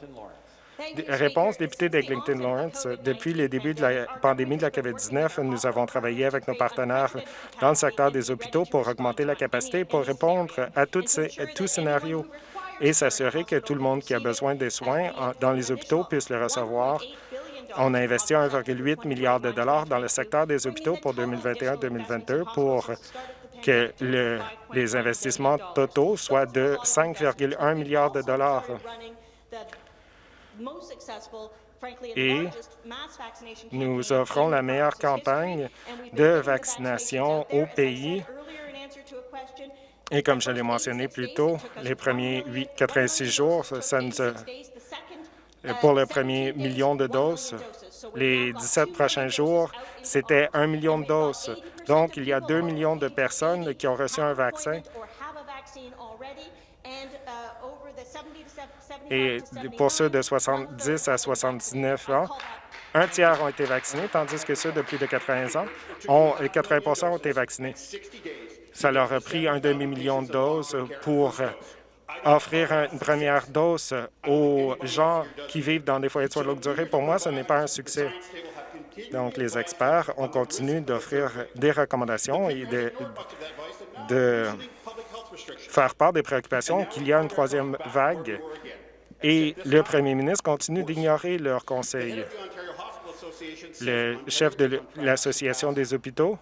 Réponse, député d'Eglinton Lawrence. Depuis le début de la pandémie de la COVID-19, nous avons travaillé avec nos partenaires dans le secteur des hôpitaux pour augmenter la capacité pour répondre à, à tout scénario et s'assurer que tout le monde qui a besoin des soins dans les hôpitaux puisse les recevoir. On a investi 1,8 milliard de dollars dans le secteur des hôpitaux pour 2021-2022 pour que les investissements totaux soient de 5,1 milliards de dollars. Et nous offrons la meilleure campagne de vaccination au pays. Et comme je l'ai mentionné plus tôt, les premiers 8, 86 jours, ça nous a, pour le premier million de doses, les 17 prochains jours, c'était un million de doses. Donc, il y a 2 millions de personnes qui ont reçu un vaccin. Et pour ceux de 70 à 79 ans, un tiers ont été vaccinés, tandis que ceux de plus de 80 ans, ont, 80 ont été vaccinés. Ça leur a pris un demi-million de doses pour offrir une première dose aux gens qui vivent dans des foyers de soins de longue durée. Pour moi, ce n'est pas un succès. Donc, les experts ont continué d'offrir des recommandations et de, de faire part des préoccupations qu'il y a une troisième vague et le premier ministre continue d'ignorer leurs conseils. Le chef de l'Association des hôpitaux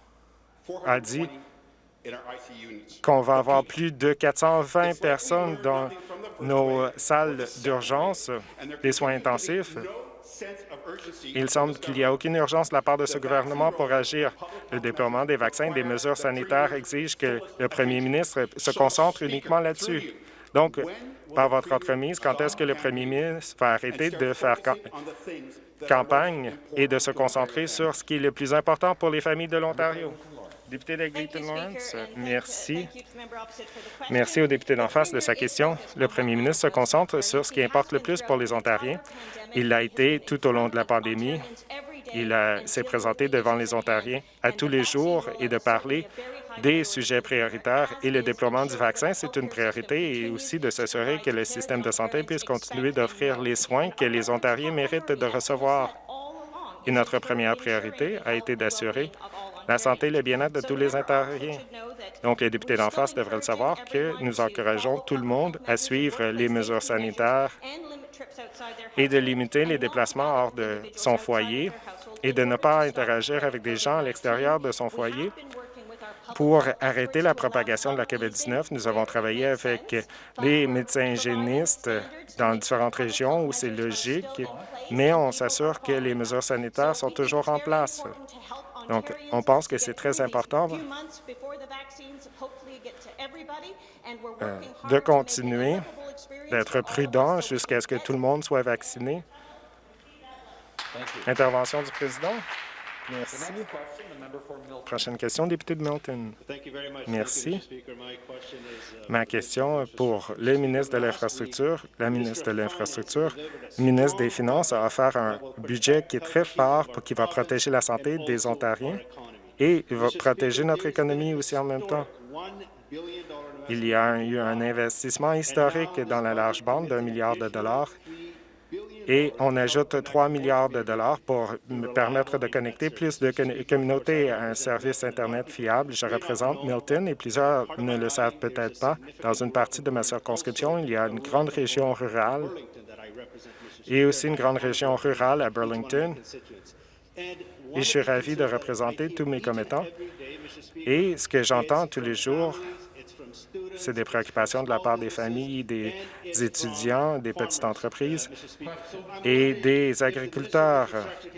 a dit qu'on va avoir plus de 420 personnes dans nos salles d'urgence des soins intensifs. Il semble qu'il n'y a aucune urgence de la part de ce gouvernement pour agir. Le déploiement des vaccins et des mesures sanitaires exige que le premier ministre se concentre uniquement là-dessus. Donc, par votre entremise, quand est-ce que le premier ministre va arrêter de faire campagne et de se concentrer sur ce qui est le plus important pour les familles de l'Ontario? Député de Lawrence, merci. Merci au député d'en face de sa question. Le premier ministre se concentre sur ce qui importe le plus pour les Ontariens. Il l'a été tout au long de la pandémie. Il s'est présenté devant les Ontariens à tous les jours et de parler des sujets prioritaires et le déploiement du vaccin, c'est une priorité et aussi de s'assurer que le système de santé puisse continuer d'offrir les soins que les Ontariens méritent de recevoir. Et notre première priorité a été d'assurer la santé et le bien-être de tous les Ontariens. Donc, les députés d'en face devraient le savoir que nous encourageons tout le monde à suivre les mesures sanitaires et de limiter les déplacements hors de son foyer et de ne pas interagir avec des gens à l'extérieur de son foyer. Pour arrêter la propagation de la COVID-19, nous avons travaillé avec les médecins hygiénistes dans différentes régions où c'est logique, mais on s'assure que les mesures sanitaires sont toujours en place. Donc, on pense que c'est très important euh, de continuer d'être prudent jusqu'à ce que tout le monde soit vacciné. Intervention du président. Merci. Prochaine question, député de Milton. Merci. Ma question pour le ministre de l'Infrastructure. La ministre de l'Infrastructure, ministre des Finances a offert un budget qui est très fort pour qui va protéger la santé des Ontariens et va protéger notre économie aussi en même temps. Il y a eu un investissement historique dans la large bande d'un milliard de dollars et on ajoute 3 milliards de dollars pour me permettre de connecter plus de communautés à un service Internet fiable. Je représente Milton et plusieurs ne le savent peut-être pas. Dans une partie de ma circonscription, il y a une grande région rurale et aussi une grande région rurale à Burlington. Et je suis ravi de représenter tous mes commettants. Et ce que j'entends tous les jours, c'est des préoccupations de la part des familles, des étudiants, des petites entreprises et des agriculteurs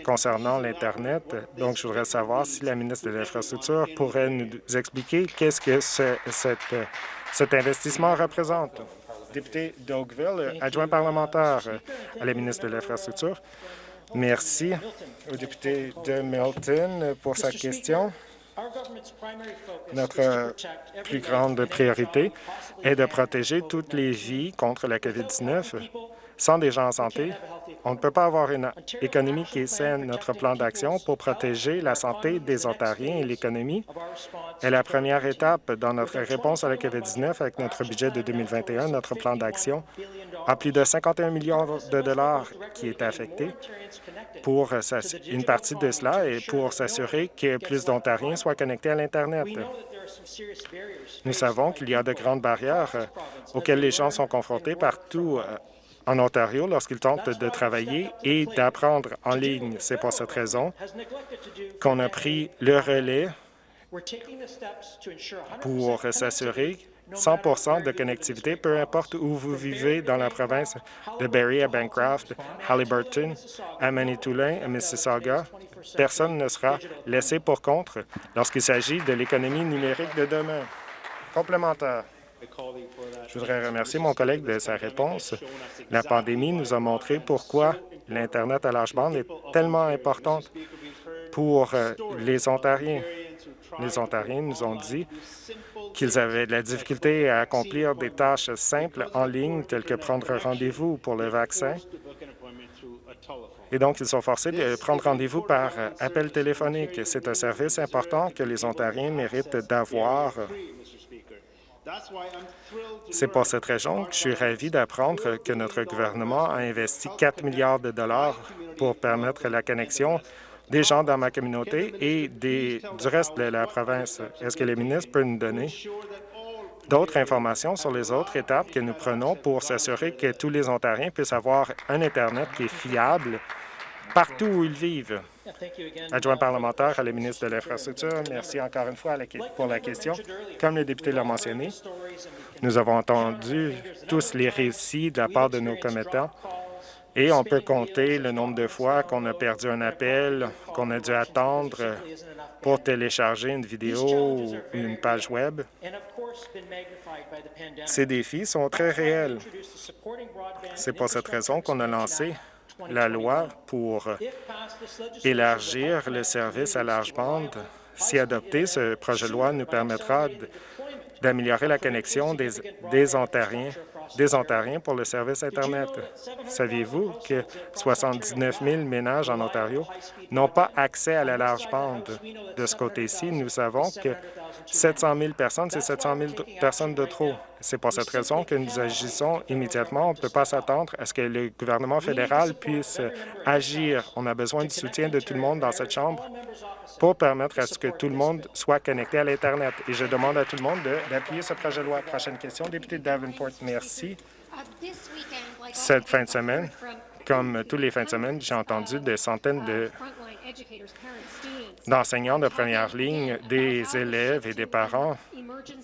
concernant l'Internet. Donc, je voudrais savoir si la ministre de l'Infrastructure pourrait nous expliquer qu'est-ce que cet investissement représente. Député d'Oakville, adjoint parlementaire à la ministre de l'Infrastructure. Merci au député de Milton pour sa question. Notre plus grande priorité est de protéger toutes les vies contre la COVID-19. Sans des gens en santé, on ne peut pas avoir une économie qui est saine. Notre plan d'action pour protéger la santé des Ontariens et l'économie est la première étape dans notre réponse à la COVID-19 avec notre budget de 2021. Notre plan d'action a plus de 51 millions de dollars qui est affecté pour une partie de cela et pour s'assurer que plus d'Ontariens soient connectés à l'Internet. Nous savons qu'il y a de grandes barrières euh, auxquelles les gens sont confrontés partout euh, en Ontario lorsqu'ils tentent de travailler et d'apprendre en ligne. C'est pour cette raison qu'on a pris le relais pour s'assurer 100% de connectivité, peu importe où vous vivez dans la province de Barrie à Bancroft, Halliburton, à Manitoulin, à Mississauga. Personne ne sera laissé pour compte lorsqu'il s'agit de l'économie numérique de demain. Complémentaire. Je voudrais remercier mon collègue de sa réponse. La pandémie nous a montré pourquoi l'Internet à large bande est tellement importante pour euh, les Ontariens. Les Ontariens nous ont dit qu'ils avaient de la difficulté à accomplir des tâches simples en ligne, telles que prendre rendez-vous pour le vaccin. Et donc, ils sont forcés de prendre rendez-vous par appel téléphonique. C'est un service important que les Ontariens méritent d'avoir. C'est pour cette raison que je suis ravi d'apprendre que notre gouvernement a investi 4 milliards de dollars pour permettre la connexion des gens dans ma communauté et des, du reste de la province. Est-ce que le ministre peut nous donner d'autres informations sur les autres étapes que nous prenons pour s'assurer que tous les Ontariens puissent avoir un Internet qui est fiable partout où ils vivent? Adjoint parlementaire à la ministre de l'Infrastructure, merci encore une fois pour la question. Comme le député l'a mentionné, nous avons entendu tous les récits de la part de nos commettants et on peut compter le nombre de fois qu'on a perdu un appel, qu'on a dû attendre pour télécharger une vidéo ou une page Web. Ces défis sont très réels. C'est pour cette raison qu'on a lancé la loi pour élargir le service à large bande. Si adopté, ce projet de loi nous permettra d'améliorer la connexion des, Ontariens des Ontariens pour le service Internet. Saviez-vous que 79 000 ménages en Ontario n'ont pas accès à la large bande? De ce côté-ci, nous savons que 700 000 personnes, c'est 700 000 personnes de trop. C'est pour cette raison que nous agissons immédiatement. On ne peut pas s'attendre à ce que le gouvernement fédéral puisse agir. On a besoin du soutien de tout le monde dans cette Chambre pour permettre à ce que tout le monde soit connecté à l'Internet. Et je demande à tout le monde d'appuyer ce projet de loi. Prochaine question, député Davenport. Merci. Cette fin de semaine, comme tous les fins de semaine, j'ai entendu des centaines de d'enseignants de première ligne, des élèves et des parents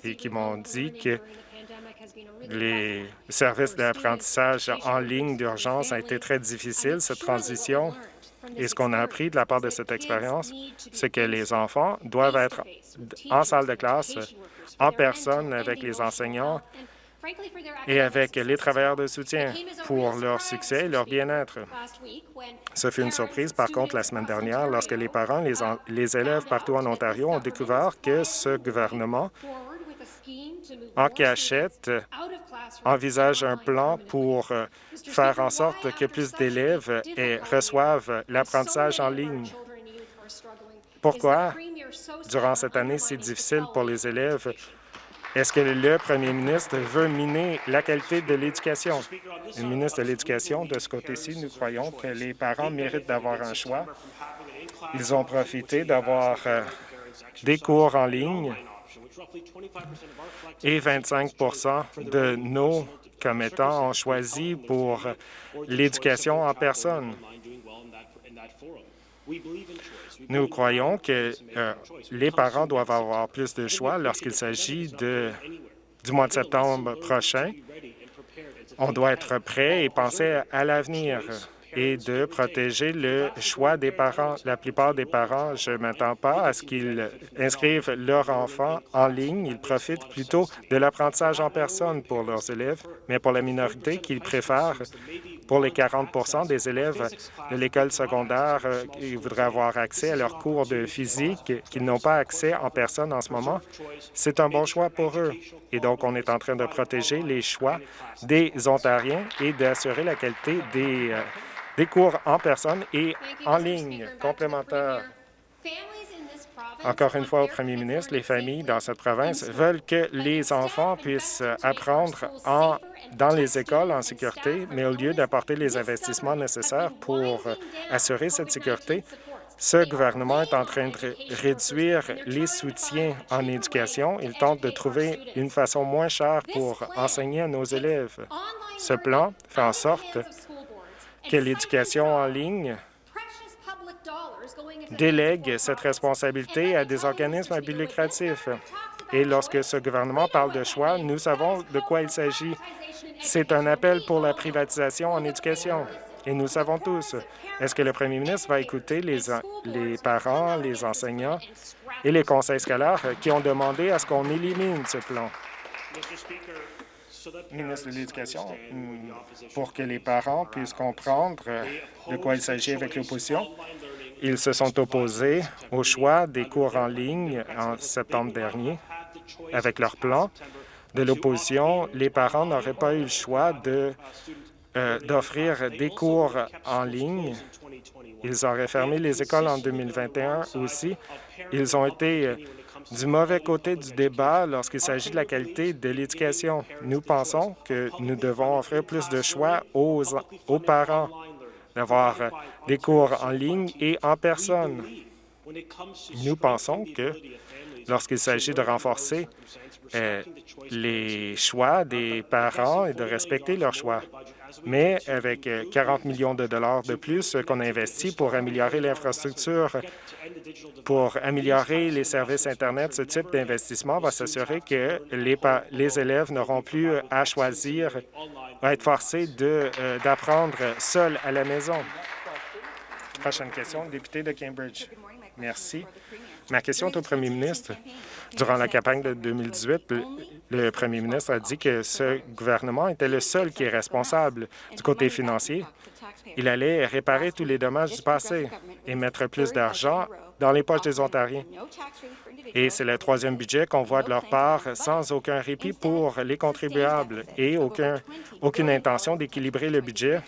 et qui m'ont dit que les services d'apprentissage en ligne d'urgence ont été très difficiles, cette transition. Et ce qu'on a appris de la part de cette expérience, c'est que les enfants doivent être en salle de classe, en personne avec les enseignants et avec les travailleurs de soutien pour leur succès et leur bien-être. Ce fut une surprise, par contre, la semaine dernière, lorsque les parents, les, les élèves partout en Ontario ont découvert que ce gouvernement en cachette envisage un plan pour euh, faire en sorte que plus d'élèves reçoivent l'apprentissage en ligne? Pourquoi, durant cette année si difficile pour les élèves, est-ce que le premier ministre veut miner la qualité de l'éducation? Le ministre de l'Éducation, de ce côté-ci, nous croyons que les parents méritent d'avoir un choix. Ils ont profité d'avoir euh, des cours en ligne et 25% de nos commettants ont choisi pour l'éducation en personne. Nous croyons que euh, les parents doivent avoir plus de choix lorsqu'il s'agit du mois de septembre prochain. On doit être prêt et penser à l'avenir et de protéger le choix des parents. La plupart des parents, je ne m'attends pas à ce qu'ils inscrivent leurs enfants en ligne. Ils profitent plutôt de l'apprentissage en personne pour leurs élèves, mais pour la minorité qu'ils préfèrent, pour les 40 des élèves de l'école secondaire euh, qui voudraient avoir accès à leurs cours de physique qu'ils n'ont pas accès en personne en ce moment, c'est un bon choix pour eux. Et donc, on est en train de protéger les choix des Ontariens et d'assurer la qualité des euh, des cours en personne et en ligne complémentaires. Encore une fois, au premier ministre, les familles dans cette province veulent que les enfants puissent apprendre en, dans les écoles en sécurité, mais au lieu d'apporter les investissements nécessaires pour assurer cette sécurité, ce gouvernement est en train de réduire les soutiens en éducation. Il tente de trouver une façon moins chère pour enseigner à nos élèves. Ce plan fait en sorte que l'éducation en ligne délègue cette responsabilité à des organismes à but. Et lorsque ce gouvernement parle de choix, nous savons de quoi il s'agit. C'est un appel pour la privatisation en éducation. Et nous savons tous, est-ce que le premier ministre va écouter les, les parents, les enseignants et les conseils scolaires qui ont demandé à ce qu'on élimine ce plan? ministre de l'Éducation, pour que les parents puissent comprendre de quoi il s'agit avec l'opposition. Ils se sont opposés au choix des cours en ligne en septembre dernier. Avec leur plan de l'opposition, les parents n'auraient pas eu le choix euh, d'offrir des cours en ligne. Ils auraient fermé les écoles en 2021 aussi. Ils ont été euh, du mauvais côté du débat lorsqu'il s'agit de la qualité de l'éducation. Nous pensons que nous devons offrir plus de choix aux, aux parents d'avoir des cours en ligne et en personne. Nous pensons que lorsqu'il s'agit de renforcer euh, les choix des parents et de respecter leurs choix, mais avec 40 euh, millions de dollars de plus qu'on a pour améliorer l'infrastructure, pour améliorer les services Internet, ce type d'investissement va s'assurer que les, les élèves n'auront plus à choisir, à être forcés euh, d'apprendre seuls à la maison. Prochaine question, député de Cambridge. Merci. Ma question est au premier ministre. Durant la campagne de 2018, le premier ministre a dit que ce gouvernement était le seul qui est responsable du côté financier. Il allait réparer tous les dommages du passé et mettre plus d'argent dans les poches des Ontariens. Et c'est le troisième budget qu'on voit de leur part sans aucun répit pour les contribuables et aucun, aucune intention d'équilibrer le budget.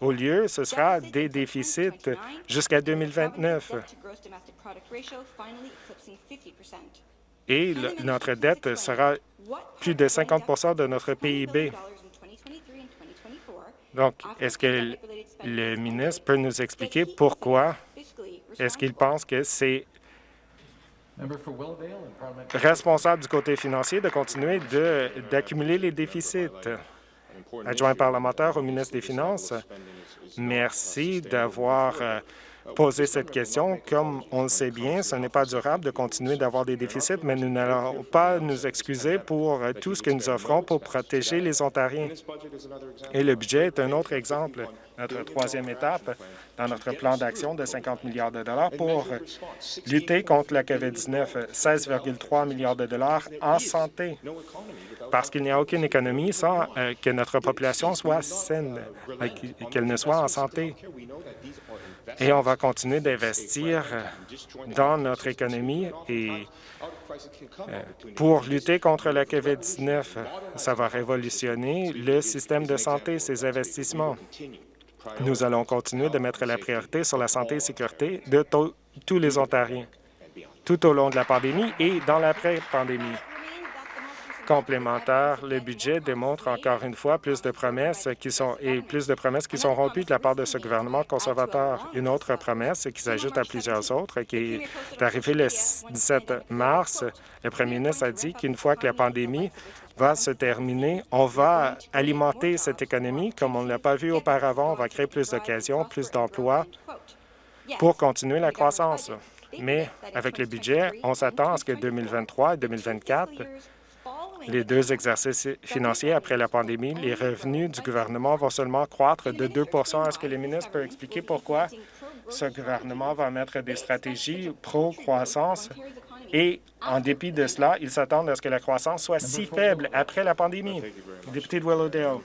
Au lieu, ce sera des déficits jusqu'à 2029 et notre dette sera plus de 50% de notre PIB. Donc, est-ce que le ministre peut nous expliquer pourquoi est-ce qu'il pense que c'est responsable du côté financier de continuer d'accumuler les déficits? Adjoint parlementaire au ministre des Finances, merci d'avoir euh, poser cette question. Comme on le sait bien, ce n'est pas durable de continuer d'avoir des déficits, mais nous n'allons pas nous excuser pour tout ce que nous offrons pour protéger les Ontariens. Et le budget est un autre exemple. Notre troisième étape dans notre plan d'action de 50 milliards de dollars pour lutter contre la COVID-19, 16,3 milliards de dollars en santé, parce qu'il n'y a aucune économie sans euh, que notre population soit saine, euh, qu'elle ne soit en santé. Et on va continuer d'investir dans notre économie et euh, pour lutter contre la COVID-19. Ça va révolutionner le système de santé, ces investissements. Nous allons continuer de mettre la priorité sur la santé et sécurité de tous les Ontariens, tout au long de la pandémie et dans l'après-pandémie complémentaire, le budget démontre encore une fois plus de promesses qui sont et plus de promesses qui sont rompues de la part de ce gouvernement conservateur. Une autre promesse qui s'ajoute à plusieurs autres, qui est arrivée le 17 mars. Le premier ministre a dit qu'une fois que la pandémie va se terminer, on va alimenter cette économie comme on ne l'a pas vu auparavant. On va créer plus d'occasions, plus d'emplois pour continuer la croissance. Mais avec le budget, on s'attend à ce que 2023 et 2024 les deux exercices financiers après la pandémie, les revenus du gouvernement vont seulement croître de 2% Est-ce que le ministre peut expliquer pourquoi ce gouvernement va mettre des stratégies pro-croissance? Et, en dépit de cela, ils s'attendent à ce que la croissance soit si faible après la pandémie? Député de Willowdale.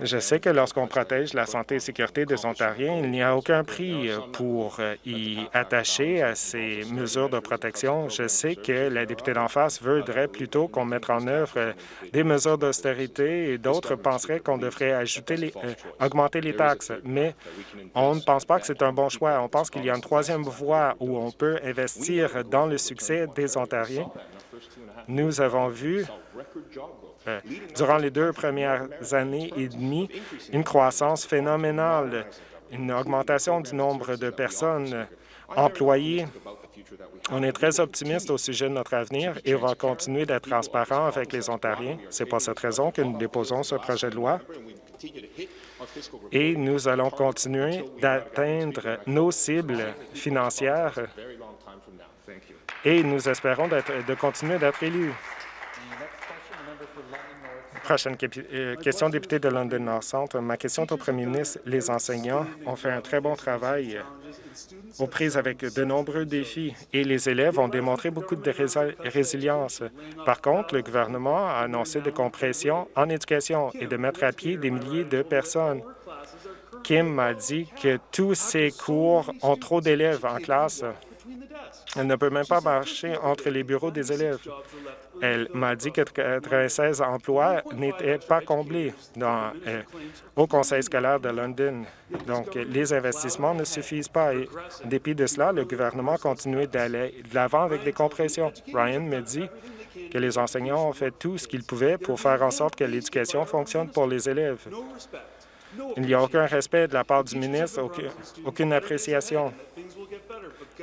Je sais que lorsqu'on protège la santé et sécurité des Ontariens, il n'y a aucun prix pour euh, y attacher à ces mesures de protection. Je sais que la députée d'en face voudrait plutôt qu'on mette en œuvre euh, des mesures d'austérité et d'autres penseraient qu'on devrait euh, augmenter les taxes. Mais on ne pense pas que c'est un bon choix. On pense qu'il y a une troisième voie où on peut investir dans le succès des Ontariens. Nous avons vu euh, durant les deux premières années et demie, une croissance phénoménale, une augmentation du nombre de personnes employées. On est très optimiste au sujet de notre avenir et on va continuer d'être transparent avec les Ontariens. C'est pour cette raison que nous déposons ce projet de loi et nous allons continuer d'atteindre nos cibles financières et nous espérons de continuer d'être élus. Prochaine euh, question, député de London North Centre. Ma question est au premier ministre. Les enseignants ont fait un très bon travail aux prises avec de nombreux défis et les élèves ont démontré beaucoup de résilience. Par contre, le gouvernement a annoncé des compressions en éducation et de mettre à pied des milliers de personnes. Kim m'a dit que tous ces cours ont trop d'élèves en classe. Elle ne peut même pas marcher entre les bureaux des élèves. Elle m'a dit que 96 emplois n'étaient pas comblés dans, euh, au conseil scolaire de London. Donc, les investissements ne suffisent pas. Et, en dépit de cela, le gouvernement continue d'aller de l'avant avec des compressions. Ryan me dit que les enseignants ont fait tout ce qu'ils pouvaient pour faire en sorte que l'éducation fonctionne pour les élèves. Il n'y a aucun respect de la part du ministre, aucune appréciation.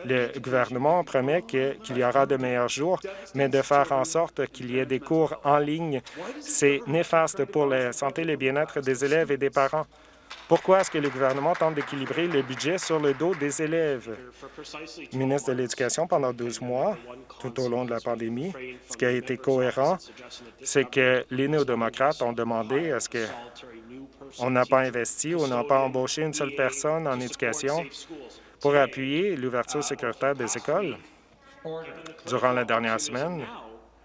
Le gouvernement promet qu'il y aura de meilleurs jours, mais de faire en sorte qu'il y ait des cours en ligne, c'est néfaste pour la santé et le bien-être des élèves et des parents. Pourquoi est-ce que le gouvernement tente d'équilibrer le budget sur le dos des élèves? ministre de l'Éducation, pendant 12 mois, tout au long de la pandémie, ce qui a été cohérent, c'est que les néo-démocrates ont demandé à ce que on n'a pas investi ou n'a pas embauché une seule personne en éducation pour appuyer l'ouverture sécuritaire des écoles. Durant la dernière semaine,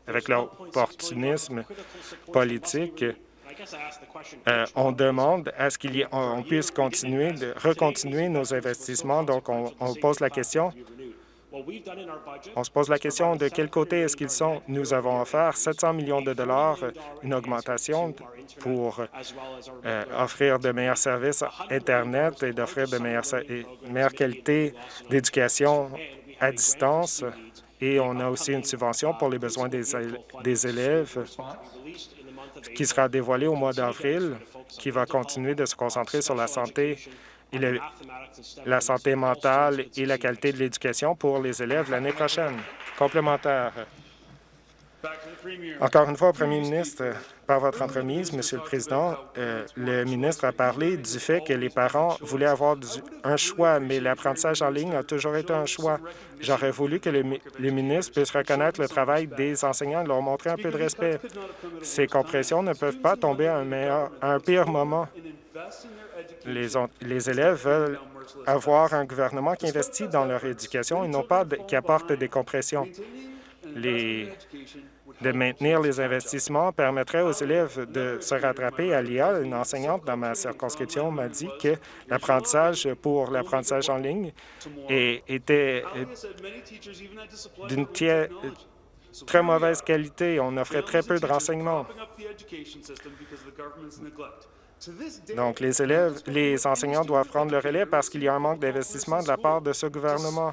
avec l'opportunisme politique, euh, on demande à ce qu'on puisse continuer de recontinuer nos investissements. Donc, on, on pose la question on se pose la question de quel côté est-ce qu'ils sont. Nous avons offert 700 millions de dollars, une augmentation pour euh, offrir de meilleurs services Internet et d'offrir de meilleures, meilleure qualité d'éducation à distance. Et on a aussi une subvention pour les besoins des, des élèves qui sera dévoilée au mois d'avril, qui va continuer de se concentrer sur la santé et la santé mentale et la qualité de l'éducation pour les élèves l'année prochaine. Complémentaire. Encore une fois, au premier ministre, par votre entremise, Monsieur le Président, euh, le ministre a parlé du fait que les parents voulaient avoir un choix, mais l'apprentissage en ligne a toujours été un choix. J'aurais voulu que le, ministre puisse reconnaître le travail des enseignants et leur montrer un peu de respect. Ces compressions ne peuvent pas tomber à un pire moment. Les, élèves veulent avoir un gouvernement qui investit dans leur éducation et non pas qui apporte des compressions. De maintenir les investissements permettrait aux élèves de se rattraper à l'IA. Une enseignante dans ma circonscription m'a dit que l'apprentissage pour l'apprentissage en ligne était d'une très mauvaise qualité. On offrait très peu de renseignements. Donc, les élèves, les enseignants doivent prendre le relais parce qu'il y a un manque d'investissement de la part de ce gouvernement.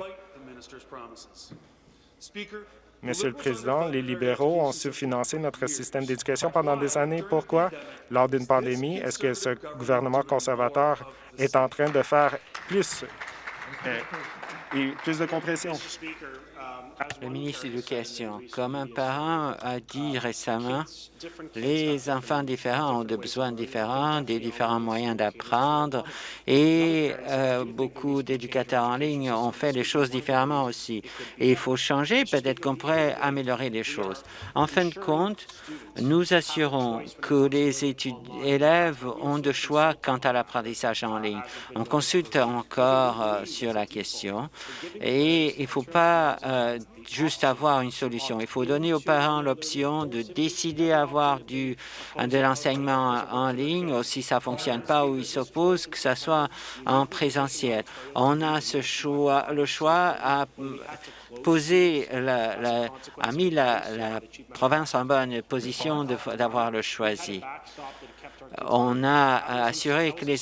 Monsieur le Président, les libéraux ont sous-financé notre système d'éducation pendant des années. Pourquoi? Lors d'une pandémie, est-ce que ce gouvernement conservateur est en train de faire plus, euh, et plus de compression? Le ministre de l'Éducation, comme un parent a dit récemment, les enfants différents ont des besoins différents, des différents moyens d'apprendre et euh, beaucoup d'éducateurs en ligne ont fait les choses différemment aussi. Et il faut changer, peut-être qu'on pourrait améliorer les choses. En fin de compte, nous assurons que les élèves ont de choix quant à l'apprentissage en ligne. On consulte encore euh, sur la question et il ne faut pas euh, juste avoir une solution. Il faut donner aux parents l'option de décider avoir du, de l'enseignement en ligne, ou si ça fonctionne pas ou ils s'opposent, que ça soit en présentiel. On a ce choix, le choix à poser, la, a mis la, la province en bonne position d'avoir le choisi. On a assuré que les,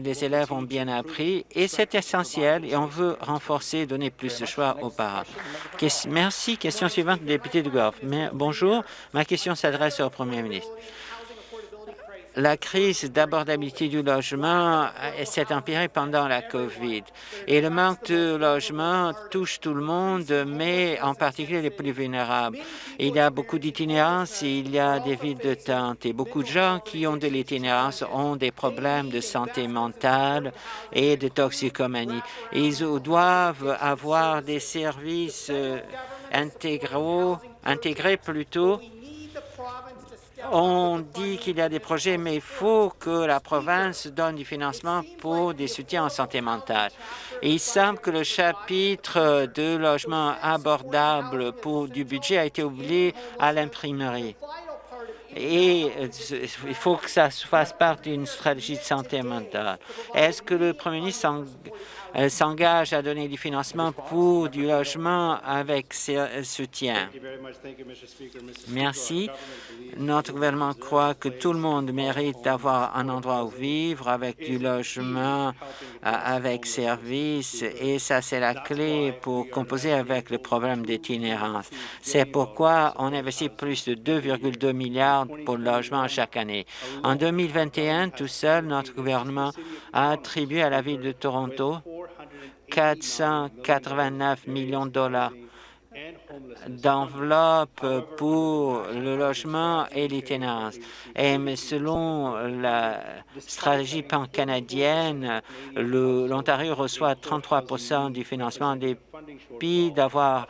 les élèves ont bien appris et c'est essentiel et on veut renforcer, donner plus de choix aux parents. Merci. Question suivante, député de Gorf. Bonjour. Ma question s'adresse au premier ministre la crise d'abordabilité du logement euh, s'est empirée pendant la COVID et le manque de logement touche tout le monde, mais en particulier les plus vulnérables. Il y a beaucoup d'itinérance, il y a des villes de tente et beaucoup de gens qui ont de l'itinérance ont des problèmes de santé mentale et de toxicomanie. Ils doivent avoir des services euh, intégrés plutôt. On dit qu'il y a des projets, mais il faut que la province donne du financement pour des soutiens en santé mentale. il semble que le chapitre de logement abordable pour du budget a été oublié à l'imprimerie. Et euh, il faut que ça fasse partie d'une stratégie de santé mentale. Est-ce que le Premier ministre s'engage à donner du financement pour du logement avec euh, soutien. Merci. Notre gouvernement croit que tout le monde mérite d'avoir un endroit où vivre avec du logement, euh, avec services, et ça, c'est la clé pour composer avec le problème d'itinérance. C'est pourquoi on investit plus de 2,2 milliards pour le logement chaque année. En 2021, tout seul, notre gouvernement a attribué à la Ville de Toronto 489 millions de dollars d'enveloppe pour le logement et l'itinérance. Et mais selon la stratégie pan-canadienne, l'Ontario reçoit 33% du financement des pays d'avoir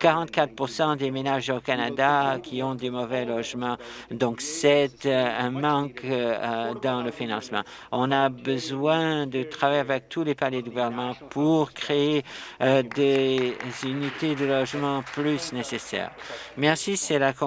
44% des ménages au Canada qui ont des mauvais logements. Donc, c'est euh, un manque euh, dans le financement. On a besoin de travailler avec tous les paliers de gouvernement pour créer euh, des unités de logement plus nécessaires. Merci, c'est la conclusion